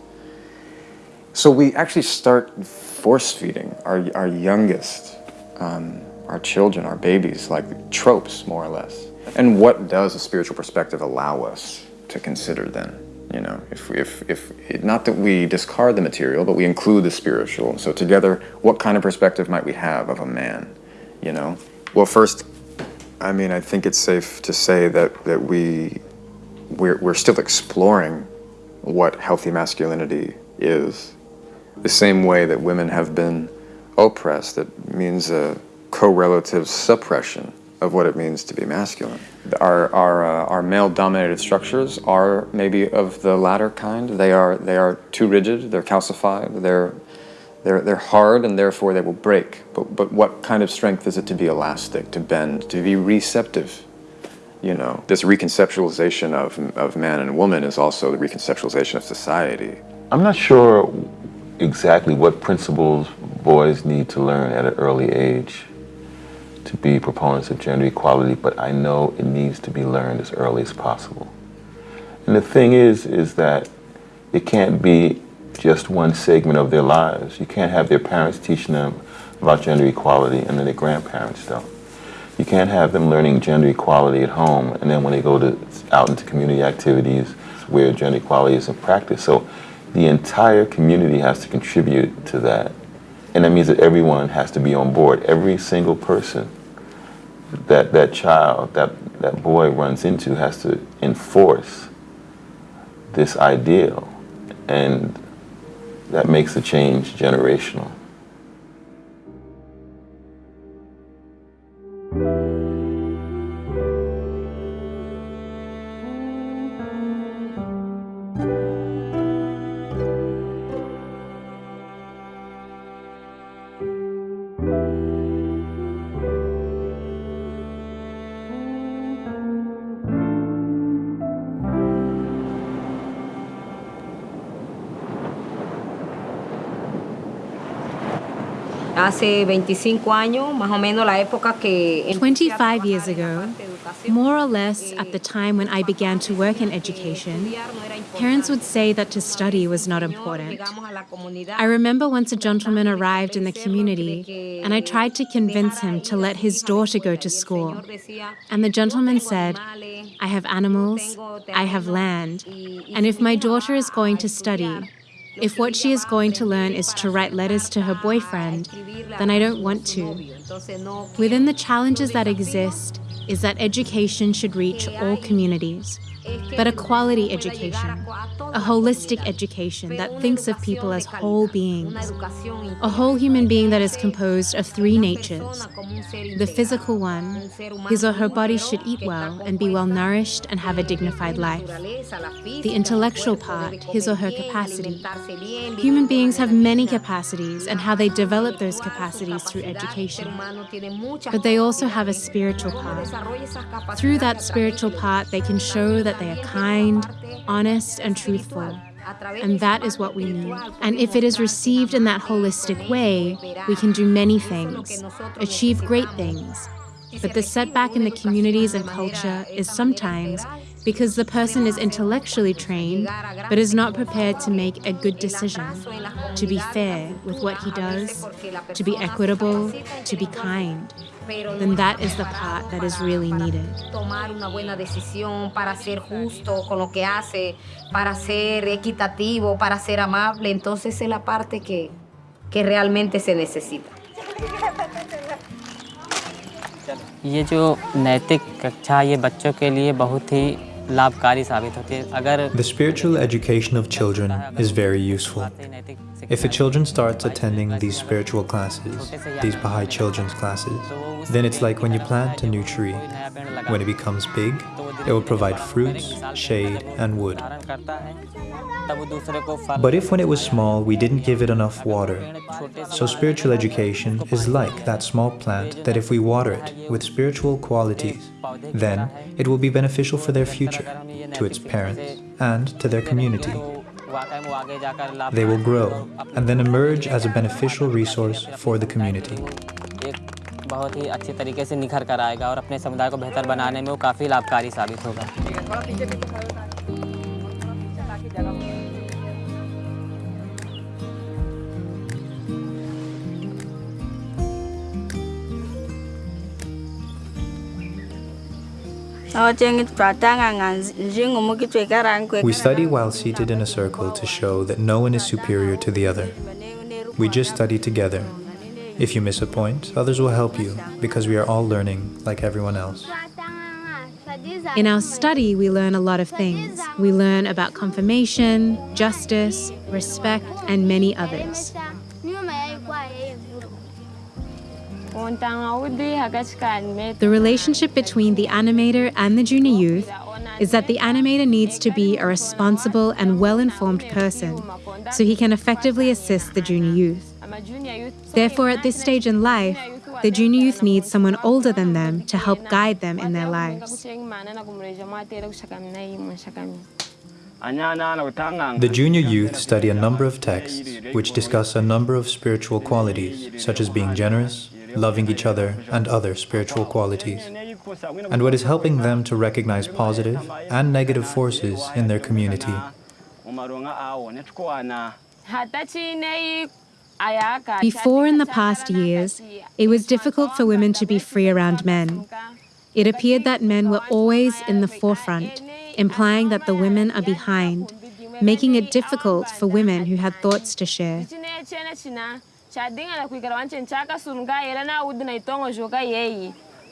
So we actually start force feeding our our youngest, um, our children, our babies, like tropes more or less. And what does a spiritual perspective allow us to consider then? You know, if if if not that we discard the material, but we include the spiritual. So together, what kind of perspective might we have of a man? You know, well, first, I mean, I think it's safe to say that that we we're we're still exploring what healthy masculinity is. The same way that women have been oppressed, that means a correlative suppression of what it means to be masculine. Our, our, uh, our male-dominated structures are maybe of the latter kind. They are, they are too rigid, they're calcified, they're, they're, they're hard, and therefore they will break. But, but what kind of strength is it to be elastic, to bend, to be receptive? You know, this reconceptualization of, of man and woman is also the reconceptualization of society.
I'm not sure exactly what principles boys need to learn at an early age to be proponents of gender equality, but I know it needs to be learned as early as possible. And the thing is, is that it can't be just one segment of their lives. You can't have their parents teaching them about gender equality and then their grandparents don't. You can't have them learning gender equality at home and then when they go to out into community activities where gender equality is in practice. So the entire community has to contribute to that. And that means that everyone has to be on board. Every single person that that child, that, that boy runs into has to enforce this ideal. And that makes the change generational.
Hace 25 años, más o menos la época que...
25 years ago, more or less at the time when I began to work in education, parents would say that to study was not important. I remember once a gentleman arrived in the community and I tried to convince him to let his daughter go to school. And the gentleman said, I have animals, I have land, and if my daughter is going to study, if what she is going to learn is to write letters to her boyfriend, then I don't want to. Within the challenges that exist is that education should reach all communities, but a quality education, a holistic education that thinks of people as whole beings, a whole human being that is composed of three natures. The physical one, his or her body should eat well and be well nourished and have a dignified life. The intellectual part, his or her capacity. Human beings have many capacities and how they develop those capacities through education. But they also have a spiritual part. Through that spiritual part, they can show that they are kind, honest, and truthful. And that is what we need. And if it is received in that holistic way, we can do many things, achieve great things. But the setback in the communities and culture is sometimes because the person is intellectually trained but is not prepared to make a good decision, to be fair with what he does, to be equitable, to be kind. Then that is the part that is really needed.
Tomar una buena decisión para ser justo con lo que hace, para ser equitativo, para ser amable, entonces es la parte que, que realmente se necesita.
ये जो नैतिक कक्षा ये बच्चों के लिए बहुत ही
The spiritual education of children is very useful. If a children starts attending these spiritual classes, these Baha'i children's classes, then it's like when you plant a new tree. When it becomes big, it will provide fruits, shade, and wood. But if when it was small we didn't give it enough water, so spiritual education is like that small plant that if we water it with spiritual qualities, then it will be beneficial for their future, to its parents, and to their community. They will grow and then emerge as a beneficial resource for the community.
बहुत ही अच्छी तरीके से निखर कर आएगा और अपने समुदाय को बेहतर बनाने में वो काफ़ी लाभकारी साबित होगा
We study while seated in a circle to show that no one is superior to the other. We just study together. If you miss a point, others will help you because we are all learning like everyone else.
In our study, we learn a lot of things. We learn about confirmation, justice, respect, and many others. The relationship between the animator and the junior youth is that the animator needs to be a responsible and well informed person so he can effectively assist the junior youth. Therefore, at this stage in life, the junior youth needs someone older than them to help guide them in their lives.
The junior youth study a number of texts which discuss a number of spiritual qualities, such as being generous, loving each other, and other spiritual qualities. And what is helping them to recognize positive and negative forces in their community.
Before in the past years, it was difficult for women to be free around men. It appeared that men were always in the forefront, implying that the women are behind, making it difficult for women who had thoughts to share.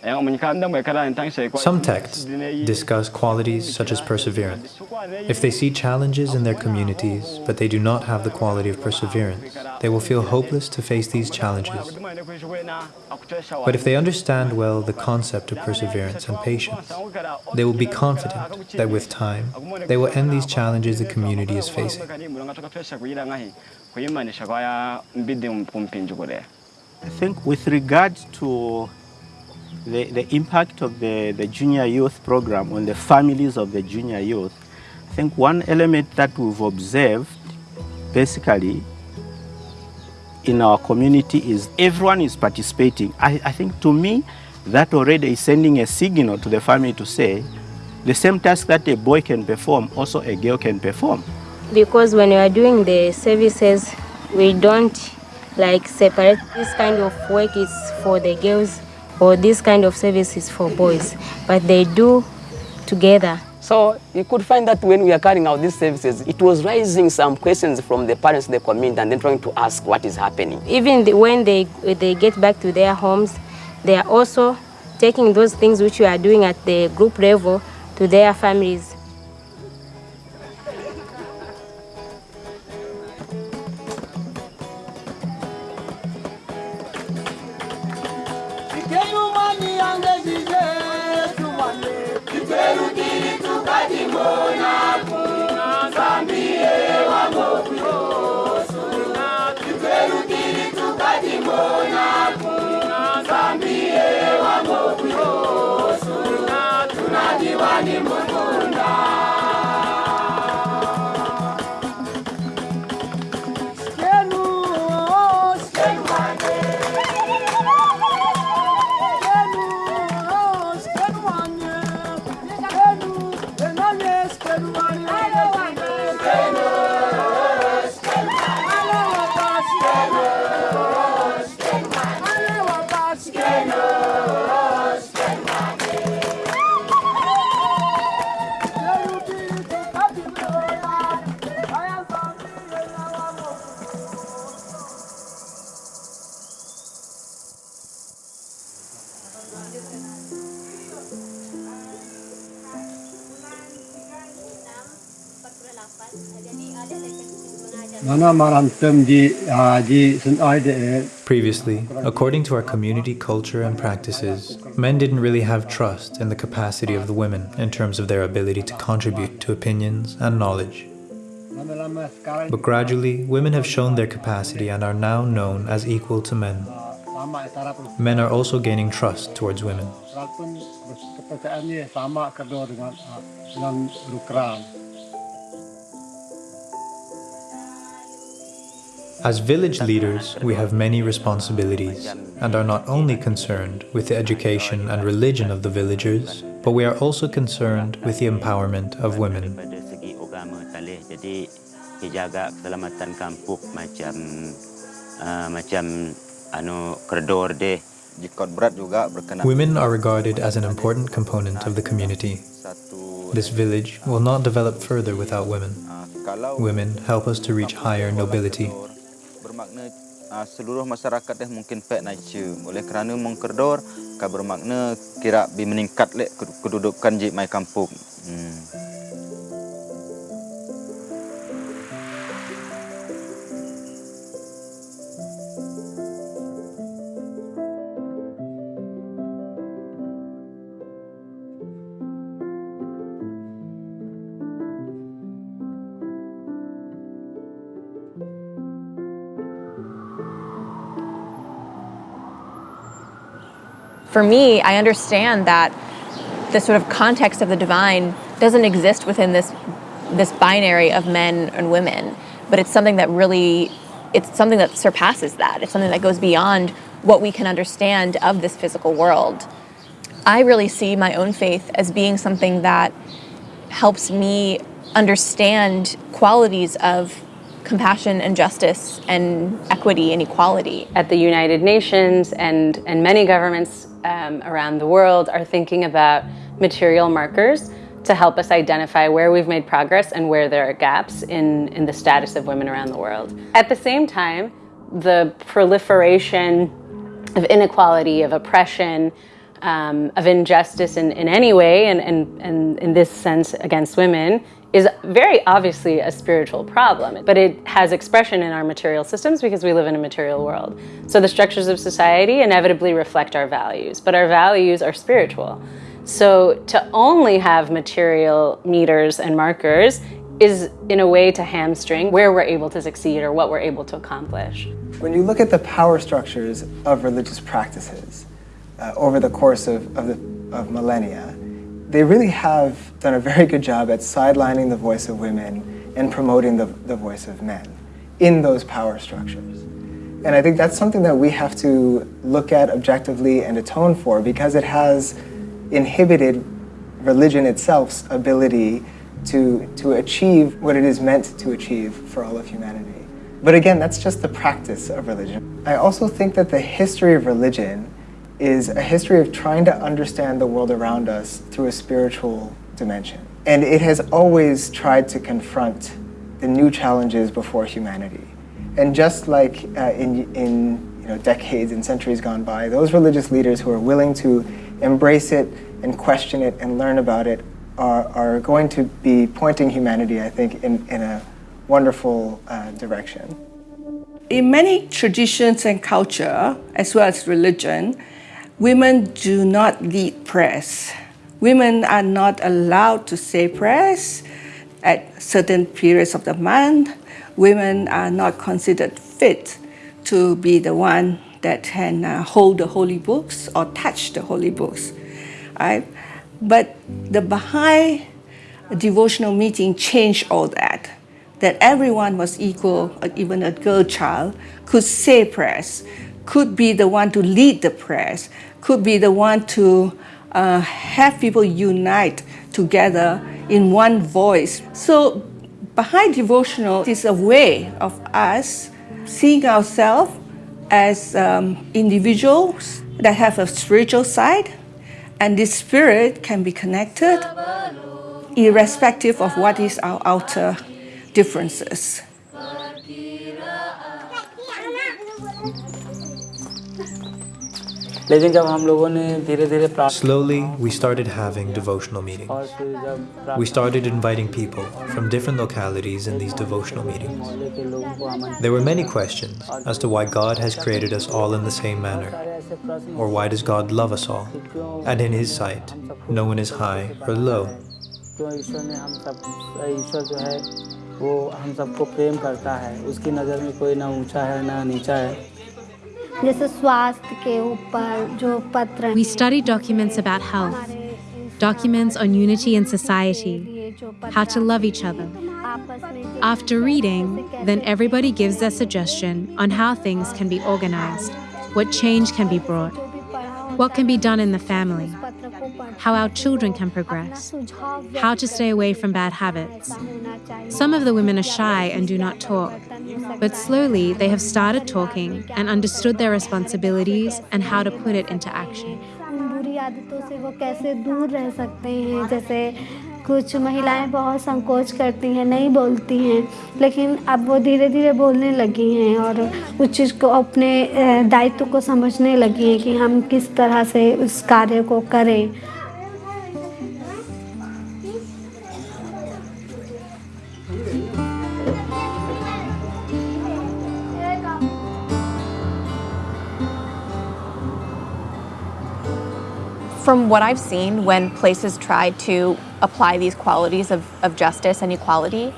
Some texts discuss qualities such as perseverance. If they see challenges in their communities, but they do not have the quality of perseverance, they will feel hopeless to face these challenges. But if they understand well the concept of perseverance and patience, they will be confident that with time, they will end these challenges the community is facing.
I think with regard to the, the impact of the, the junior youth program on the families of the junior youth, I think one element that we've observed basically in our community is everyone is participating. I, I think to me, that already is sending a signal to the family to say, the same task that a boy can perform, also a girl can perform.
Because when you are doing the services, we don't like separate this kind of work is for the girls or this kind of service is for boys, but they do together.
So you could find that when we are carrying out these services, it was raising some questions from the parents the community and then trying to ask what is happening.
Even the, when they, they get back to their homes, they are also taking those things which we are doing at the group level to their families.
Yesu wangu, Yesu wangu, to wangu, Yesu wangu, Previously, according to our community culture and practices, men didn't really have trust in the capacity of the women in terms of their ability to contribute to opinions and knowledge. But gradually, women have shown their capacity and are now known as equal to men. Men are also gaining trust towards women. As village leaders, we have many responsibilities and are not only concerned with the education and religion of the villagers, but we are also concerned with the empowerment of women. Women are regarded as an important component of the community. This village will not develop further without women. Women help us to reach higher nobility.
Bermakna uh, seluruh masyarakat dah mungkin pek nature oleh kerana mengkerdor kan bermakna kira bi meningkat lek kedudukan ji mai kampung hmm.
For me, I understand that the sort of context of the divine doesn't exist within this this binary of men and women, but it's something that really it's something that surpasses that. It's something that goes beyond what we can understand of this physical world. I really see my own faith as being something that helps me understand qualities of compassion and justice and equity and equality.
At the United Nations and, and many governments um, around the world are thinking about material markers to help us identify where we've made progress and where there are gaps in, in the status of women around the world. At the same time, the proliferation of inequality, of oppression, um, of injustice in, in any way, and, and, and in this sense against women, is very obviously a spiritual problem, but it has expression in our material systems because we live in a material world. So the structures of society inevitably reflect our values, but our values are spiritual. So to only have material meters and markers is in a way to hamstring where we're able to succeed or what we're able to accomplish.
When you look at the power structures of religious practices uh, over the course of, of, the, of millennia, they really have done a very good job at sidelining the voice of women and promoting the, the voice of men in those power structures. And I think that's something that we have to look at objectively and atone for because it has inhibited religion itself's ability to, to achieve what it is meant to achieve for all of humanity. But again, that's just the practice of religion. I also think that the history of religion is a history of trying to understand the world around us through a spiritual dimension. And it has always tried to confront the new challenges before humanity. And just like uh, in, in you know, decades and centuries gone by, those religious leaders who are willing to embrace it and question it and learn about it are, are going to be pointing humanity, I think, in, in a wonderful uh, direction.
In many traditions and culture, as well as religion, women do not lead prayers. Women are not allowed to say prayers at certain periods of the month. Women are not considered fit to be the one that can uh, hold the holy books or touch the holy books. Right? But the Baha'i devotional meeting changed all that. That everyone was equal, uh, even a girl child could say prayers, could be the one to lead the prayers, could be the one to uh, have people unite together in one voice. So Baha'i devotional is a way of us seeing ourselves as um, individuals that have a spiritual side, and this spirit can be connected irrespective of what is our outer differences.
लेकिन जब हम लोगों ने धीरे धीरे
Slowly, we started having devotional meetings. We started inviting people from different localities in these devotional meetings. There were many questions as to why God has created us all in the same manner, or why does God love us all, and in His sight, no one is high or low.
क्यों ईश्वर ने हम सब ईश्वर जो है वो हम सबको प्रेम करता है उसकी नज़र में कोई ना ऊंचा है ना नीचा है
we study documents about health, documents on unity in society, how to love each other. After reading, then everybody gives their suggestion on how things can be organized, what change can be brought, what can be done in the family, how our children can progress, how to stay away from bad habits. Some of the women are shy and do not talk, but slowly they have started talking and understood their responsibilities and how to put it into action.
कुछ महिलाएँ बहुत संकोच करती हैं, नहीं बोलती हैं, लेकिन अब वो धीरे धीरे बोलने लगी हैं और उस चीज़ को अपने दायित्व को समझने लगी हैं कि हम किस तरह से उस कार्य को करें।
From what I've seen when places try to apply these qualities of, of justice and equality,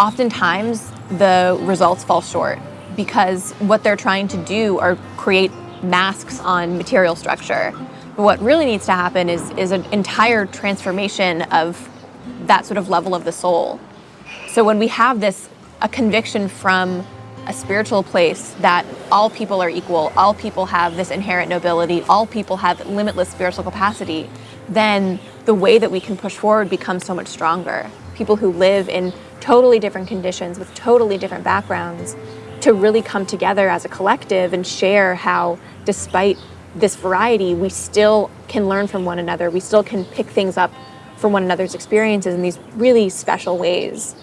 oftentimes the results fall short because what they're trying to do are create masks on material structure. But what really needs to happen is, is an entire transformation of that sort of level of the soul. So when we have this, a conviction from a spiritual place that all people are equal, all people have this inherent nobility, all people have limitless spiritual capacity, then the way that we can push forward becomes so much stronger. People who live in totally different conditions with totally different backgrounds to really come together as a collective and share how, despite this variety, we still can learn from one another. We still can pick things up from one another's experiences in these really special ways.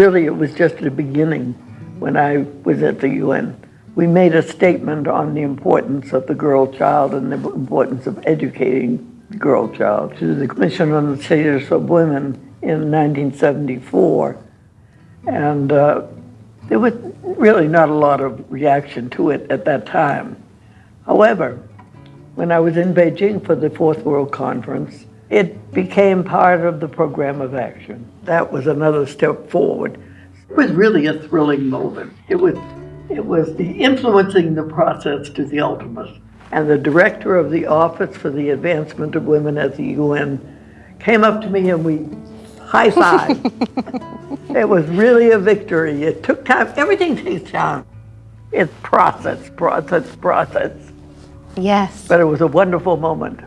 Really it was just the beginning when I was at the UN. We made a statement on the importance of the girl child and the importance of educating the girl child to the Commission on the Status of Women in 1974. And uh, there was really not a lot of reaction to it at that time. However, when I was in Beijing for the Fourth World Conference, it became part of the program of action. That was another step forward. It was really a thrilling moment. It was It was the influencing the process to the ultimate. And the director of the Office for the Advancement of Women at the UN came up to me and we high five. it was really a victory. It took time. Everything takes time. It's process, process, process.
Yes.
But it was a wonderful moment.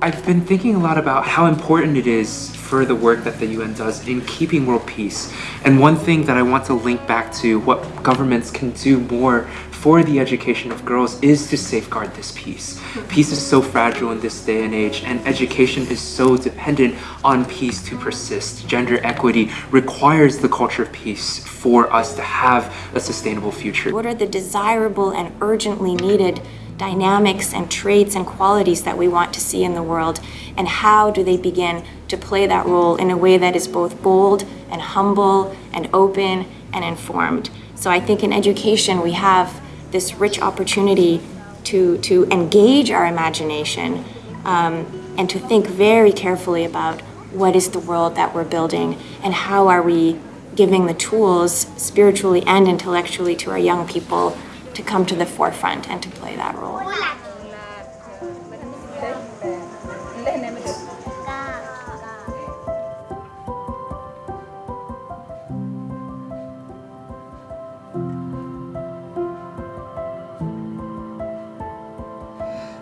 I've been thinking a lot about how important it is for the work that the UN does in keeping world peace. And one thing that I want to link back to what governments can do more for the education of girls is to safeguard this peace. Peace is so fragile in this day and age, and education is so dependent on peace to persist. Gender equity requires the culture of peace for us to have a sustainable future.
What are the desirable and urgently needed dynamics and traits and qualities that we want to see in the world and how do they begin to play that role in a way that is both bold and humble and open and informed. So I think in education we have this rich opportunity to, to engage our imagination um, and to think very carefully about what is the world that we're building and how are we giving the tools spiritually and intellectually to our young people to come to the forefront and to play that role.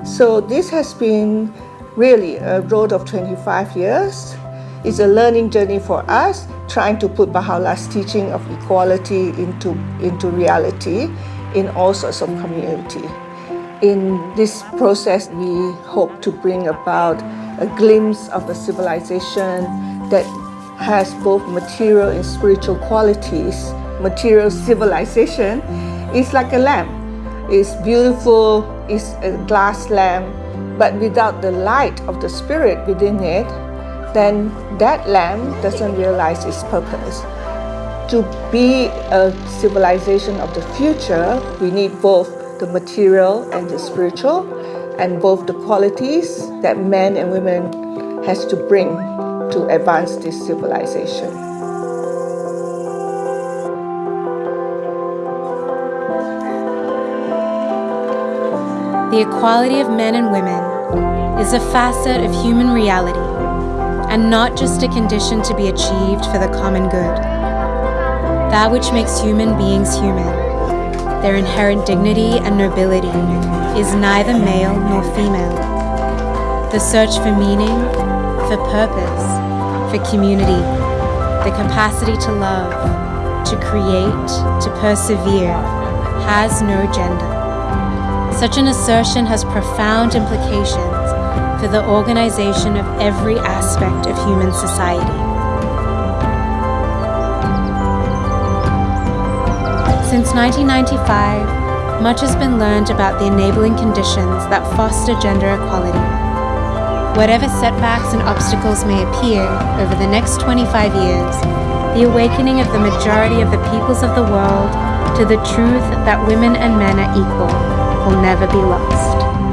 So this has been really a road of 25 years. It's a learning journey for us, trying to put Baha'u'llah's teaching of equality into, into reality in all sorts of community. In this process, we hope to bring about a glimpse of a civilization that has both material and spiritual qualities. Material civilization is like a lamp. It's beautiful, it's a glass lamp, but without the light of the spirit within it, then that lamp doesn't realize its purpose. To be a civilization of the future, we need both the material and the spiritual, and both the qualities that men and women has to bring to advance this civilization.
The equality of men and women is a facet of human reality and not just a condition to be achieved for the common good. That which makes human beings human, their inherent dignity and nobility, is neither male nor female. The search for meaning, for purpose, for community, the capacity to love, to create, to persevere, has no gender. Such an assertion has profound implications for the organization of every aspect of human society. Since 1995, much has been learned about the enabling conditions that foster gender equality. Whatever setbacks and obstacles may appear over the next 25 years, the awakening of the majority of the peoples of the world to the truth that women and men are equal will never be lost.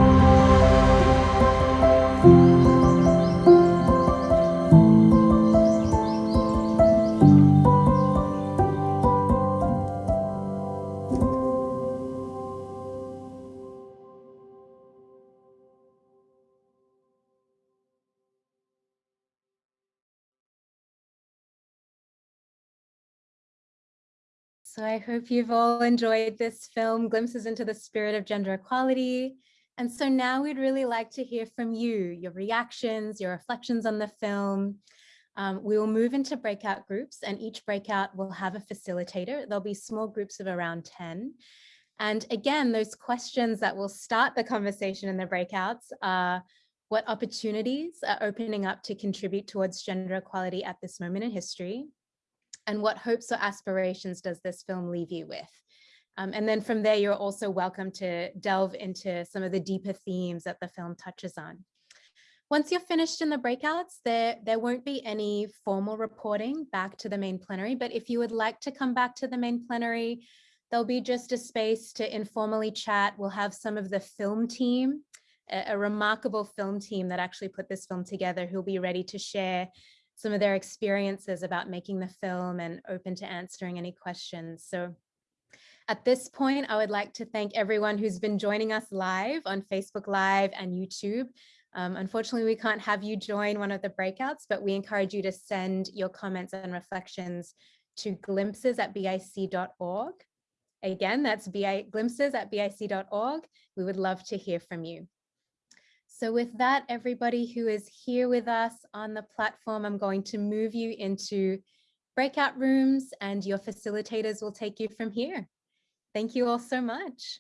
So I hope you've all enjoyed this film, Glimpses into the Spirit of Gender Equality. And so now we'd really like to hear from you, your reactions, your reflections on the film. Um, we will move into breakout groups and each breakout will have a facilitator. There'll be small groups of around 10. And again, those questions that will start the conversation in the breakouts are what opportunities are opening up to contribute towards gender equality at this moment in history? And what hopes or aspirations does this film leave you with? Um, and then from there, you're also welcome to delve into some of the deeper themes that the film touches on. Once you're finished in the breakouts, there, there won't be any formal reporting back to the main plenary, but if you would like to come back to the main plenary, there'll be just a space to informally chat. We'll have some of the film team, a, a remarkable film team that actually put this film together who'll be ready to share some of their experiences about making the film and open to answering any questions. So at this point, I would like to thank everyone who's been joining us live on Facebook Live and YouTube. Um, unfortunately, we can't have you join one of the breakouts, but we encourage you to send your comments and reflections to glimpses at bic.org. Again, that's BI, glimpses at bic.org. We would love to hear from you. So with that, everybody who is here with us on the platform, I'm going to move you into breakout rooms and your facilitators will take you from here. Thank you all so much.